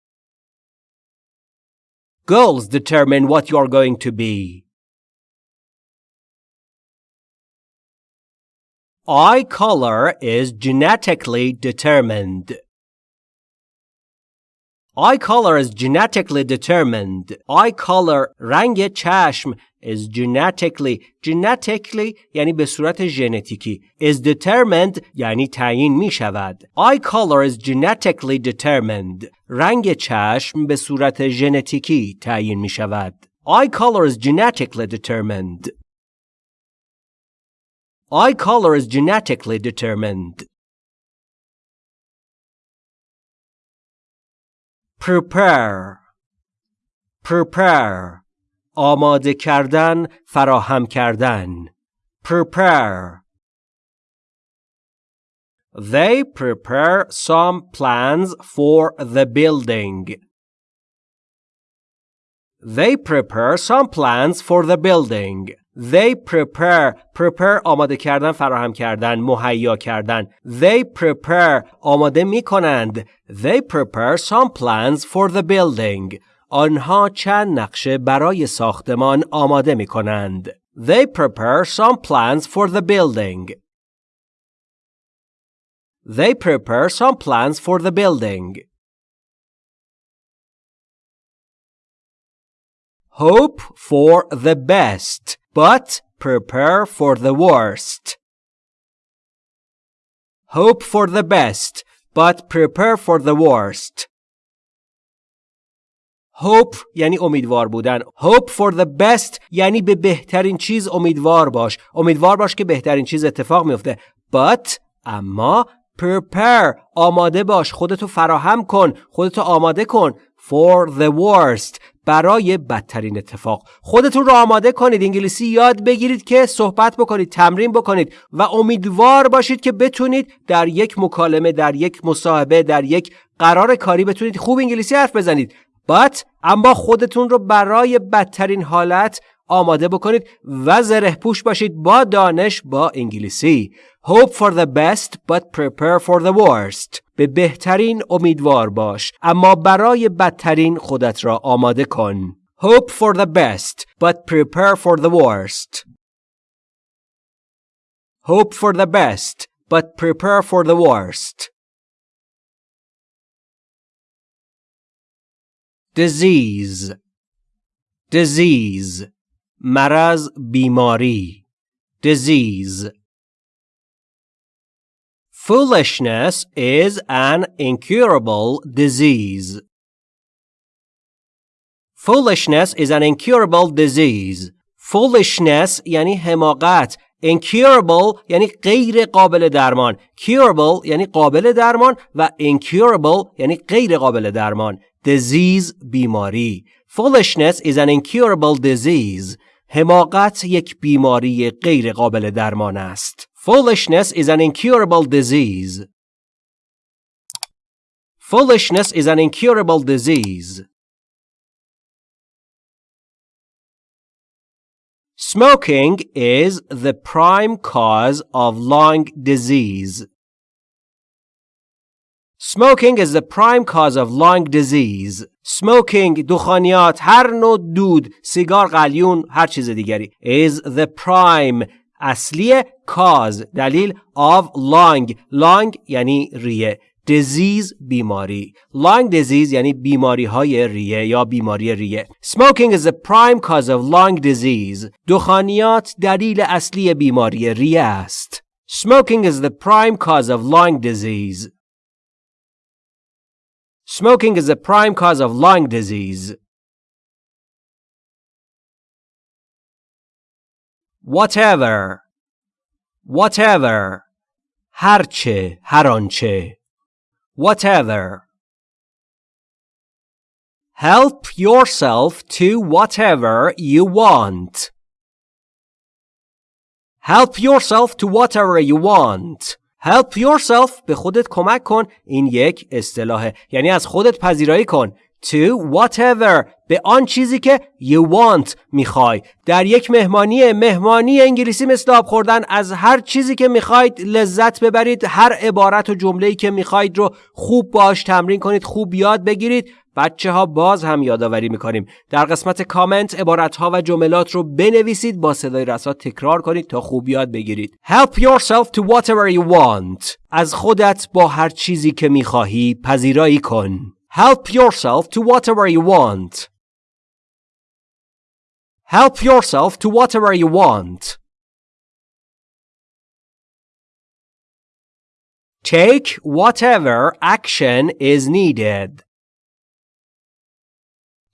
Goals determine what you are going to be. Eye color is genetically determined. Eye color is genetically determined. Eye color رنگ چشم is genetically genetically یعنی به صورت ژنتیکی is determined یعنی تعیین می شود eye color is genetically determined رنگ چشم به صورت ژنتیکی تعیین می شود eye color is genetically determined eye color is genetically determined prepare prepare آماده کردن فراهم کردن prepare They prepare some plans for the building. They prepare some plans for the building. They prepare prepare آماده کردن فراهم کردن مهیا کردن They prepare آماده می کنند They prepare some plans for the building آنها چند نقشه برای ساختمان آماده می کنند. They prepare some plans for the building. They prepare some plans for the building. Hope for the best but prepare for the worst hope for the best but prepare for the worst hope یعنی امیدوار بودن hope for the best یعنی به بهترین چیز امیدوار باش امیدوار باش که بهترین چیز اتفاق میفته but اما prepare آماده باش خودتو فراهم کن خودتو آماده کن for the worst برای بدترین اتفاق. خودتون رو آماده کنید انگلیسی یاد بگیرید که صحبت بکنید تمرین بکنید و امیدوار باشید که بتونید در یک مکالمه در یک مصاحبه در یک قرار کاری بتونید خوب انگلیسی حرف بزنید. But اما خودتون رو برای بدترین حالت آماده بکنید و زره پوش باشید با دانش با انگلیسی. Hope for the best but prepare for the worst. به بهترین امیدوار باش اما برای بدترین خودت را آماده کن Hope for the best but prepare for the worst Hope for the best but prepare for the worst disease disease مرض بیماری disease Foolishness is an incurable disease. Foolishness is an incurable disease. Foolishness یعنی حماقت. Incurable یعنی غیر قابل درمان. Curable یعنی قابل درمان و incurable یعنی غیر قابل درمان. Disease بیماری. Foolishness is an incurable disease. حماقت یک بیماری غیر قابل درمان است. Foolishness is an incurable disease. Foolishness is an incurable disease. Smoking is the prime cause of lung disease. Smoking is the prime cause of lung disease. Smoking, دخانیات، هر نوع دود، سیگار قلیون، هر چیز دیگری is the prime اصلی کاز دلیل آف لانگ لانگ یعنی ریه. دیزیز بیماری. لانگ دیزیز یعنی بیماری های ریه یا بیماری ریه. سموکینگ از پرایم کاز آف لانگ دیزیز دخانیات دلیل اصلی بیماری ریه است. سموکینگ از پرایم کاز آف لانگ دیزیز سموکینگ از پرایم کاز آف لانگ دیزیز whatever whatever هرچه هر آنچه whatever help yourself to whatever you want help yourself to whatever you want help yourself به خودت کمک کن این یک اصطلاحه یعنی از خودت پذیرایی کن To whatever. به آن چیزی که you want می‌خوای. در یک مهمانی مهمانی انگلیسی مثل آب خوردن از هر چیزی که می‌خواید لذت ببرید هر عبارت و جمله‌ای که می‌خواید رو خوب باش تمرین کنید خوب یاد بگیرید. بچه ها باز هم یادآوری می‌کنیم. در قسمت کامنت عبارت ها و جملات رو بنویسید با صدای رسا تکرار کنید تا خوب یاد بگیرید. Help yourself to whatever you want. از خودت با هر چیزی که می‌خواهی پذیرایی کن. Help yourself to whatever you want. Help yourself to whatever you want. Take whatever action is needed.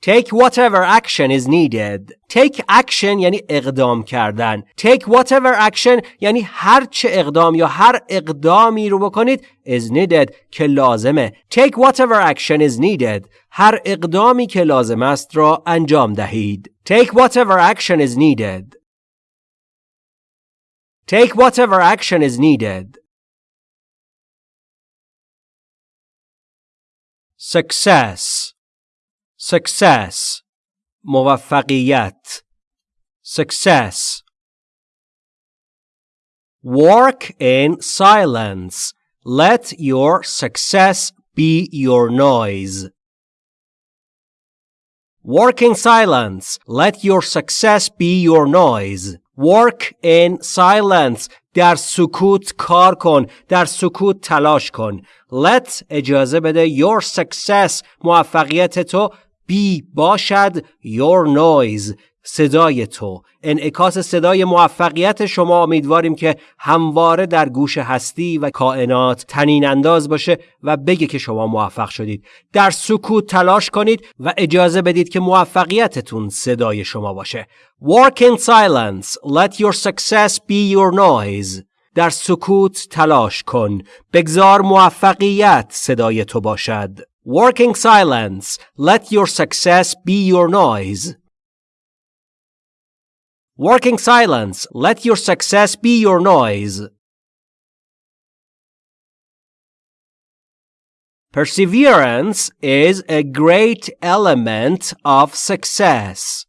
Take whatever action is needed. Take action یعنی اقدام کردن. Take whatever action یعنی هر چه اقدام یا هر اقدامی رو بکنید is needed که لازمه. Take whatever action is needed. هر اقدامی که لازم است را انجام دهید. Take whatever action is needed. Take whatever action is needed. Success success موفقیت success work in silence let your success be your noise work in silence let your success be your noise work in silence در سکوت کار کن در سکوت تلاش کن let اجازه بده your success موفقیت تو be باشد your noise صدای تو. انعکاس صدای موفقیت شما امیدواریم که همواره در گوش هستی و کائنات تنین انداز باشه و بگه که شما موفق شدید. در سکوت تلاش کنید و اجازه بدید که موفقیتتون صدای شما باشه. Work in silence. Let your success be your noise. در سکوت تلاش کن. بگذار موفقیت صدای تو باشد. Working silence Let your success be your noise Working silence, let your success be your noise. Perseverance is a great element of success.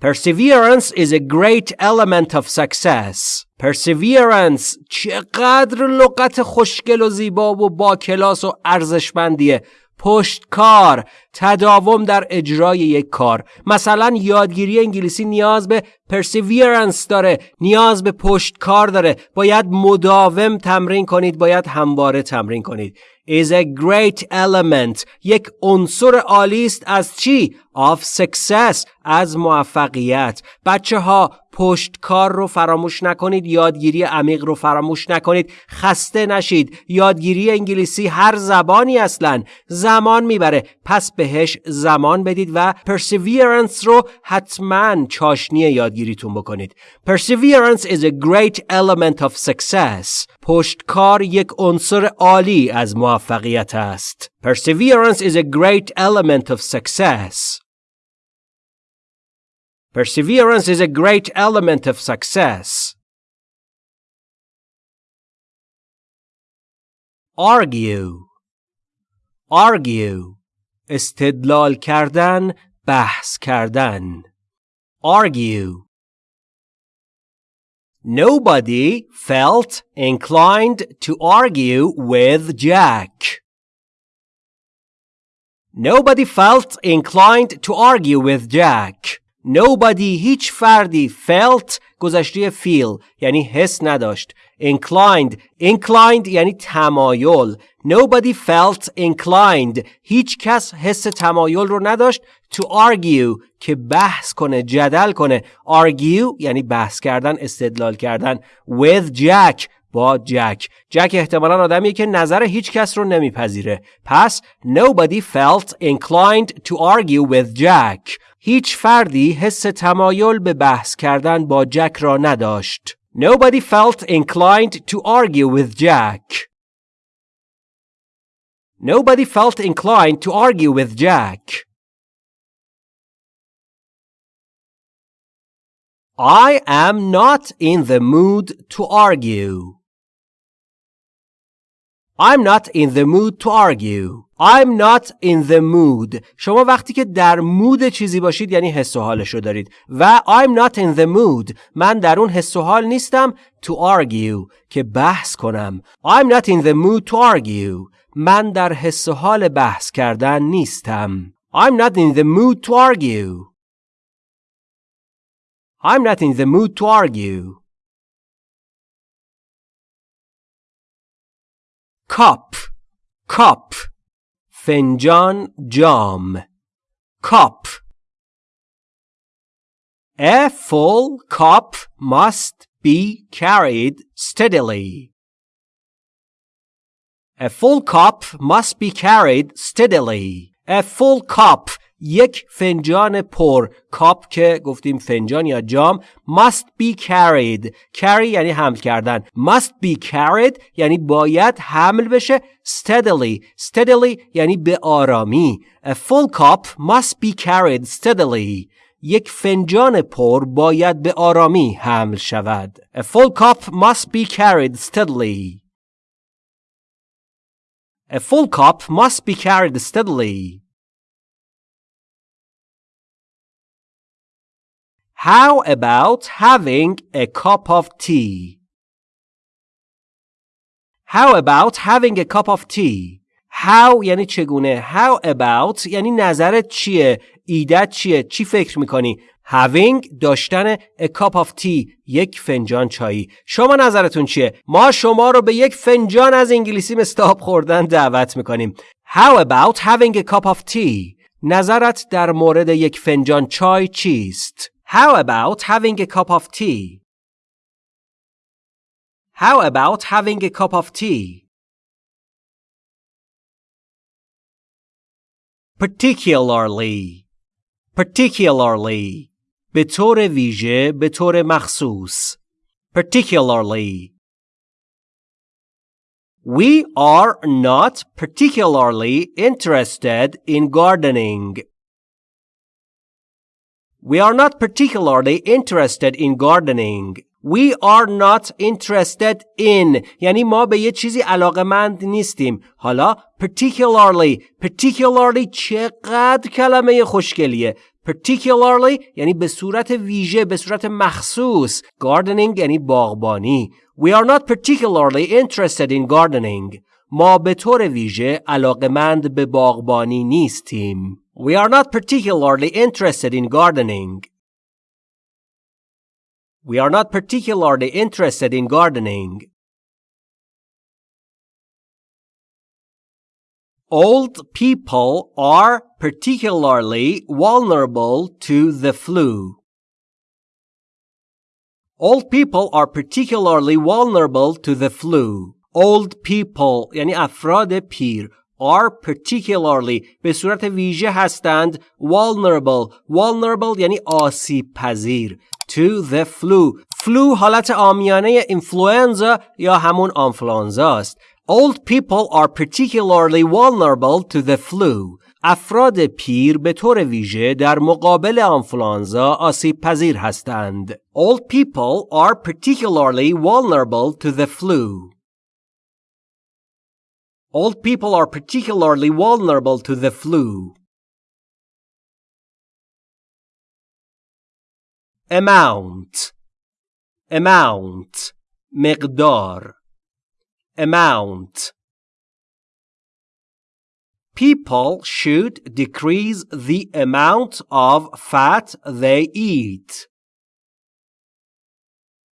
Perseverance is a great element of success. Perseverance چقدر لغت خوشگل و زیبا و با کلاس و ارزشمندیه پشتکار تداوم در اجرای یک کار مثلا یادگیری انگلیسی نیاز به perseverance داره نیاز به پشتکار داره. باید مداوم تمرین کنید باید همواره تمرین کنید. Is a great element. یک عنصر عالی است از چی؟ Of success. از موفقیت. بچه ها پشتکار رو فراموش نکنید یادگیری عمیق رو فراموش نکنید. خسته نشید. یادگیری انگلیسی هر زبانی اصلا. زمان می‌بره. پس بهش زمان بدید و perseverance رو حتما چاشنی یادگیریتون بکنید perseverance is a great element of success پشتکار یک عنصر عالی از موفقیت است perseverance is a great element of success Perseverance is a great element of success. Argue Argue استدلال کردن بحث کردن Argue Nobody felt inclined to argue with Jack. Nobody felt inclined to argue with Jack. Nobody هیچ فردی felt گذشته feel یعنی حس نداشت inclined. Inclined یعنی تمایل. Nobody felt inclined. هیچ کس حس تمایل رو نداشت to argue که بحث کنه جدل کنه. Argue یعنی بحث کردن استدلال کردن. With Jack با جک جک احتمالا آدمیه که نظر هیچ کس رو نمیپذیره. پس nobody felt inclined to argue with Jack. هیچ فردی حس تمایل به بحث کردن با جک را نداشت. Nobody felt inclined to argue with Jack. Nobody felt inclined to argue with Jack. I am not in the mood to argue. I'm not in the mood to argue. I'm not in the mood شما وقتی که در مود چیزی باشید یعنی حس و حالش رو دارید و I'm not in the mood من در اون حس و حال نیستم to argue که بحث کنم I'm not in the mood to argue من در حس و حال بحث کردن نیستم I'm not in the mood to argue I'm not in the mood to argue cup cup فنجان جام cup A full cup must be carried steadily. A full cup must be carried steadily. A full cup یک فنجان پر کاپ که گفتیم فنجان یا جام must be carried carry یعنی حمل کردن must be carried یعنی باید حمل بشه steadily steadily یعنی به آرامی a full cup must be carried steadily یک فنجان پر باید به آرامی حمل شود a full cup must be carried steadily A full cup must be carried steadily. How about having a cup of tea? How about having a cup of tea? How یعنی چگونه How about یعنی نظرت چیه ایدت چیه چی فکر می‌کنی having داشتن a cup of tea یک فنجان چایی شما نظرتون چیه ما شما رو به یک فنجان از انگلیسی مستاب خوردن دعوت می‌کنیم How about having a cup of tea? نظرت در مورد یک فنجان چای چیست؟ How about having a cup of tea? How about having a cup of tea? Particularly Particularly به طور ویژه به طور مخصوص Particularly We are not particularly interested in gardening. We are not particularly interested in gardening. We are not interested in یعنی ما به یه چیزی علاقمند نیستیم. حالا particularly particularly چقدر کلمه خوشگلیه. particularly یعنی به صورت ویژه به صورت مخصوص gardening یعنی باغبانی We are not particularly interested in gardening ما به طور ویژه علاقمند به باغبانی نیستیم We are not particularly interested in gardening We are not particularly interested in gardening Old people are particularly vulnerable to the flu. Old people are particularly vulnerable to the flu. Old people یعنی افراد پیر are particularly به صورت ویژه هستند vulnerable vulnerable یعنی آسیب پذیر to the flu flu حالت آمیانه influenza یا همون آنفلانزا است Old people are particularly vulnerable to the flu. افراد پیر به طور ویژه در مقابل آنفلانزا آسیب پذیر هستند. Old people are particularly vulnerable to the flu. Old people are particularly vulnerable to the flu. Amount Amount مقدار amount. People should decrease the amount of fat they eat.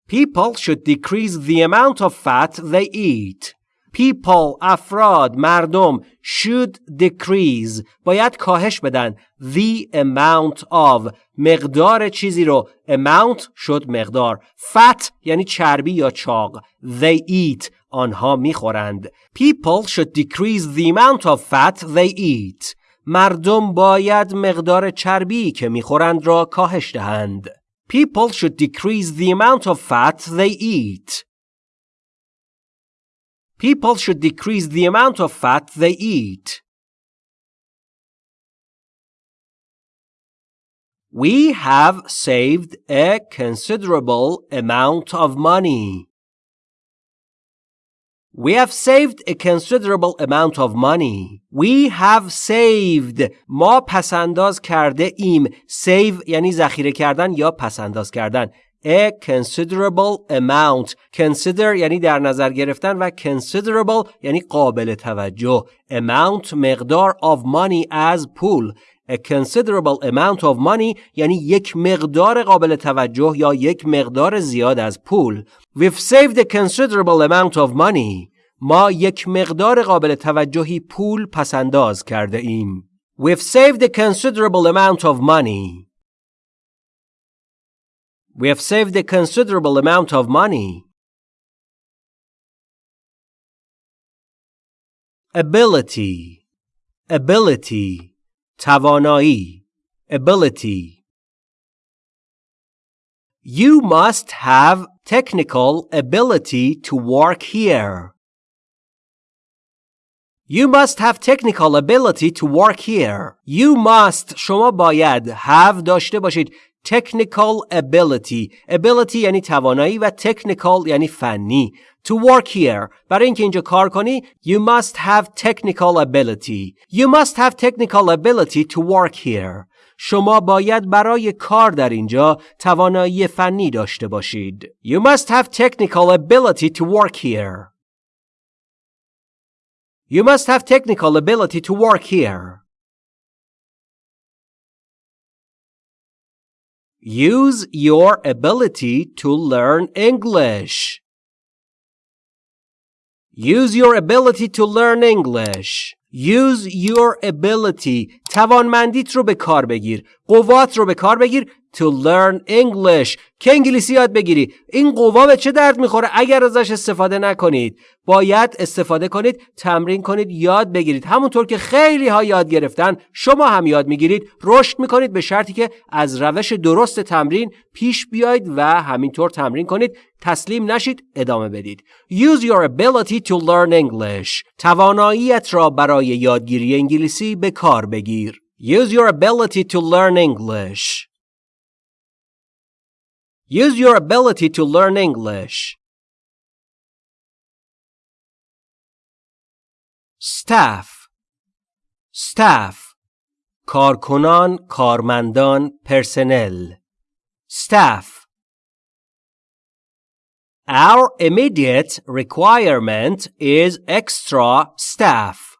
People should decrease the amount of fat they eat. People, افراد، مردم should decrease باید کاهش بدن the amount of مقدار چیزی رو amount شد مقدار fat یعنی چربی یا چاق they eat آنها می‌خورند people should decrease the amount of fat they eat مردم باید مقدار چربی که می‌خورند را کاهش دهند people should decrease the amount of fat they eat People should decrease the amount of fat they eat. We have saved a considerable amount of money. We have saved a considerable amount of money. We have saved. ما پسنداز کرده ایم. Save یعنی ذخیره کردن یا پسنداز کردن. A considerable amount consider یعنی در نظر گرفتن و considerable یعنی قابل توجه amount مقدار of money as پول a considerable amount of money یعنی یک مقدار قابل توجه یا یک مقدار زیاد از پول We've saved a considerable amount of money ما یک مقدار قابل توجهی پول پسنداز کرده ایم We've saved a considerable amount of money We have saved a considerable amount of money. Ability Ability توانایی Ability You must have technical ability to work here. You must have technical ability to work here. You must شما باید have داشته باشید technical ability ability یعنی توانایی و technical یعنی فنی to work here برای اینکه اینجا کار کنی you must have technical ability you must have technical ability to work here شما باید برای کار در اینجا توانایی فنی داشته باشید you must have technical ability to work here you must have technical ability to work here Use your ability to learn English. Use your ability to learn English. Use your ability. توانمندیت رو به کار بگیر. قوات رو به کار بگیر to learn English. که انگلیسی یاد بگیری. این قوا به چه درد می‌خوره؟ اگر ازش استفاده نکنید باید استفاده کنید تمرین کنید یاد بگیرید. همونطور که خیلی ها یاد گرفتن شما هم یاد می‌گیرید. رشد می‌کنید به شرطی که از روش درست تمرین پیش بیاید و همینطور تمرین کنید. تسلیم نشید ادامه بدید. Use your ability to learn English. تواناییت را برای یادگیری انگلیسی به کار بگیر. Use your ability to learn English. Use your ability to learn English. Staff Staff کارکنان کارمندان پرسنل Staff Our immediate requirement is extra staff.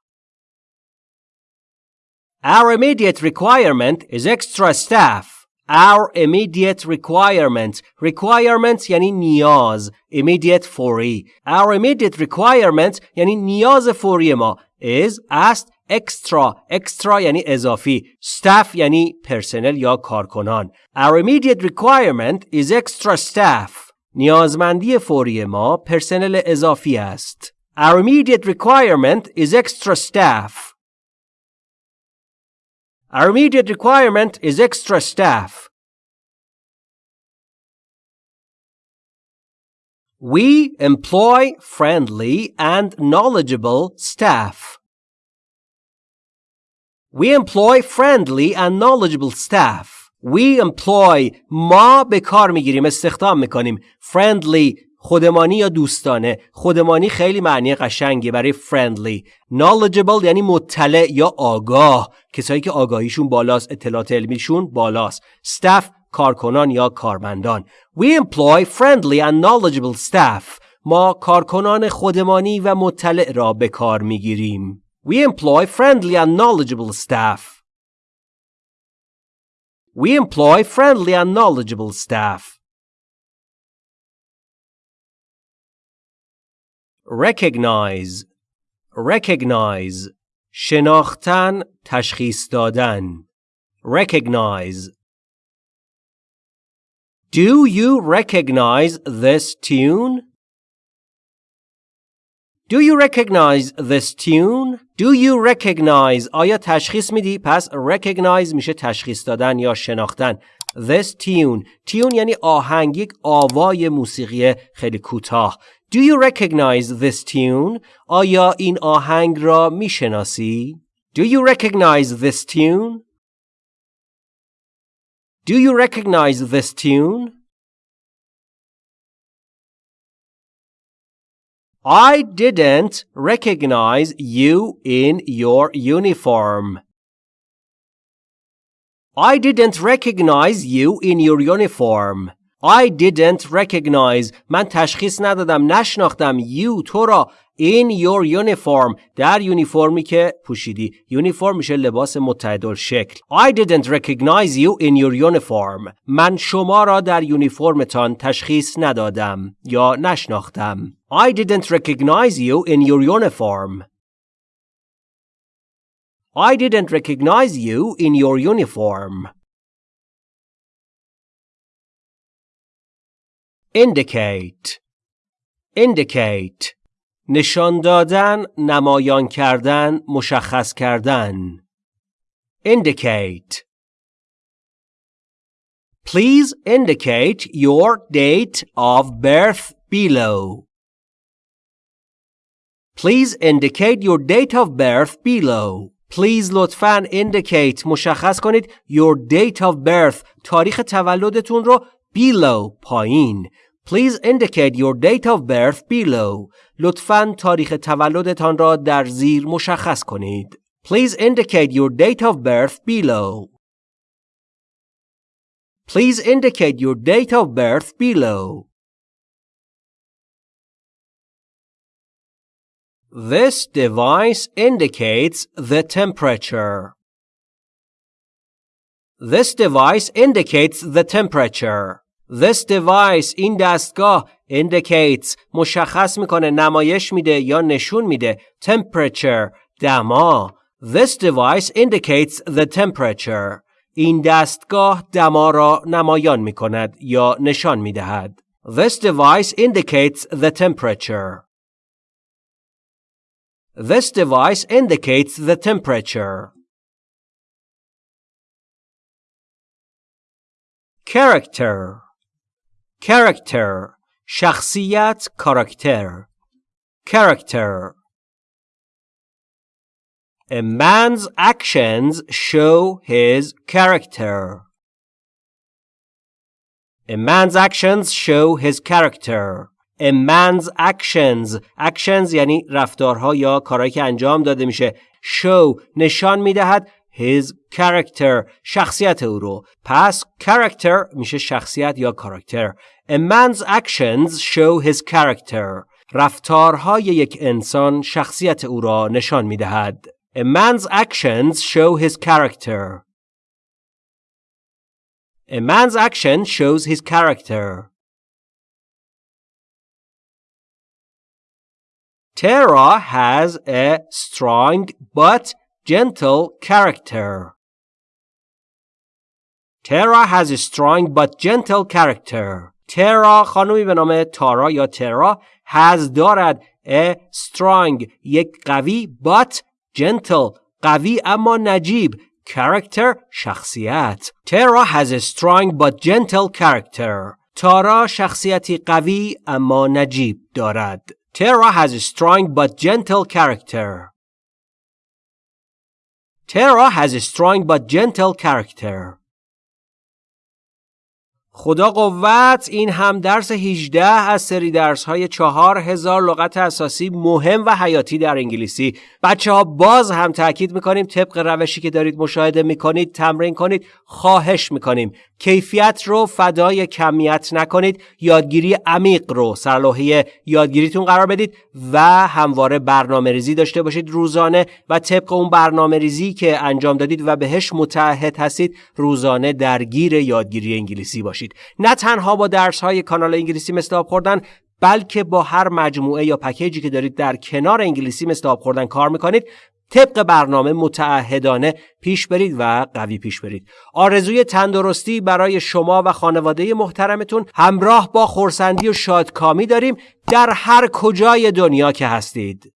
Our immediate requirement is extra staff. Our immediate requirement requirement یعنی نیاز immediate فوری Our immediate requirement یعنی نیاز فوری ما is است extra extra یعنی اضافی staff یعنی پرسنل یا کارکنان Our immediate requirement is extra staff نیازمندی فوری ما پرسنل اضافی است Our immediate requirement is extra staff Our immediate requirement is extra staff. We employ friendly and knowledgeable staff. We employ friendly and knowledgeable staff. We employ ما به کار میگیریم استخدام میکنیم friendly خودمانی یا دوستانه؟ خودمانی خیلی معنی قشنگی برای friendly. Knowledgeable یعنی مطلع یا آگاه. کسایی که آگاهیشون بالاست اطلاعات علمیشون بالاست. Staff کارکنان یا کارمندان. We employ friendly and knowledgeable staff. ما کارکنان خودمانی و مطلع را به کار می‌گیریم. We employ friendly and knowledgeable staff. We employ friendly and knowledgeable staff. Recognize recognize شناختن تشخیص دادن recognize Do you recognize this tune? Do you recognize this tune? Do you recognize آیا تشخیص میدی؟ پس recognize میشه تشخیص دادن یا شناختن This tune tune یعنی آهنگ یک آوای موسیقی خیلی کوتاه Do you recognize this tune? آیا این آهنگ را میشناسی؟ Do you recognize this tune? Do you recognize this tune? I didn't recognize you in your uniform. I didn't recognize you in your uniform. I didn't recognize من تشخیص ندادم نشناختم you تو را in your uniform در یونیفرمی که پوشیدی یونیفرم میشه لباس متعدل شکل I didn't recognize you in your uniform من شما را در یونیفرمتان تشخیص ندادم یا نشناختم I didn't recognize you in your uniform I didn't recognize you in your uniform Indicate indicate نشان دادن نمایان کردن مشخص کردن indicate Please indicate your date of birth below. Please indicate your date of birth below. Please لطفاً indicate مشخص کنید your date of birth تاریخ تولدتون رو below پایین Please indicate your date of birth below. لطفاً تاریخ تولدتان را در زیر مشخص کنید. Please indicate your date of birth below. Please indicate your date of birth below. This device indicates the temperature. This device indicates the temperature. This device این دستگاه indicates مشخص می‌کنه نمایش میده یا نشون میده temperature دما This device indicates the temperature. این دستگاه دما را نمایان می کند یا نشان می دهد. This device indicates the temperature. This device indicates the temperature. Character Character شخصیت کاراکتر Character A man's actions show his character. A man's actions show his character. A man's actions actions یعنی رفتارها یا کارهایی که انجام داده میشه show نشان می‌دهد his character شخصیت او رو پس character میشه شخصیت یا کاراکتر A man's actions show his character رفتارهای یک انسان شخصیت او را نشان میدهد A man's actions show his character A man's action shows his character. Tara has a strong but gentle character. Tara has a strong but gentle character. Tara خانومی به نام تارا یا ترا has دارد a strong یک قوی but gentle قوی اما نجیب character شخصیت Tara has a strong but gentle character تارا شخصیتی قوی اما نجیب دارد Tara has a strong but gentle character Tara has a strong but gentle character خدا قوت این هم درس 18 از سری درس های 4000 لغت اساسی مهم و حیاتی در انگلیسی. بچه ها باز هم تاکید می‌کنیم طبق روشی که دارید مشاهده می‌کنید تمرین کنید خواهش می‌کنیم. کیفیت رو فدای کمیت نکنید. یادگیری عمیق رو سرلوحه یادگیریتون قرار بدید و همواره برنامه ریزی داشته باشید روزانه و طبق اون برنامه ریزی که انجام دادید و بهش متعهد هستید روزانه درگیر یادگیری انگلیسی باشید. نه تنها با درس های کانال انگلیسی مثل آب خوردن بلکه با هر مجموعه یا پکیجی که دارید در کنار انگلیسی مثل آب خوردن کار می‌کنید طبق برنامه متعهدانه پیش برید و قوی پیش برید. آرزوی تندرستی برای شما و خانواده محترمتون همراه با خورسندی و شادکامی داریم در هر کجای دنیا که هستید.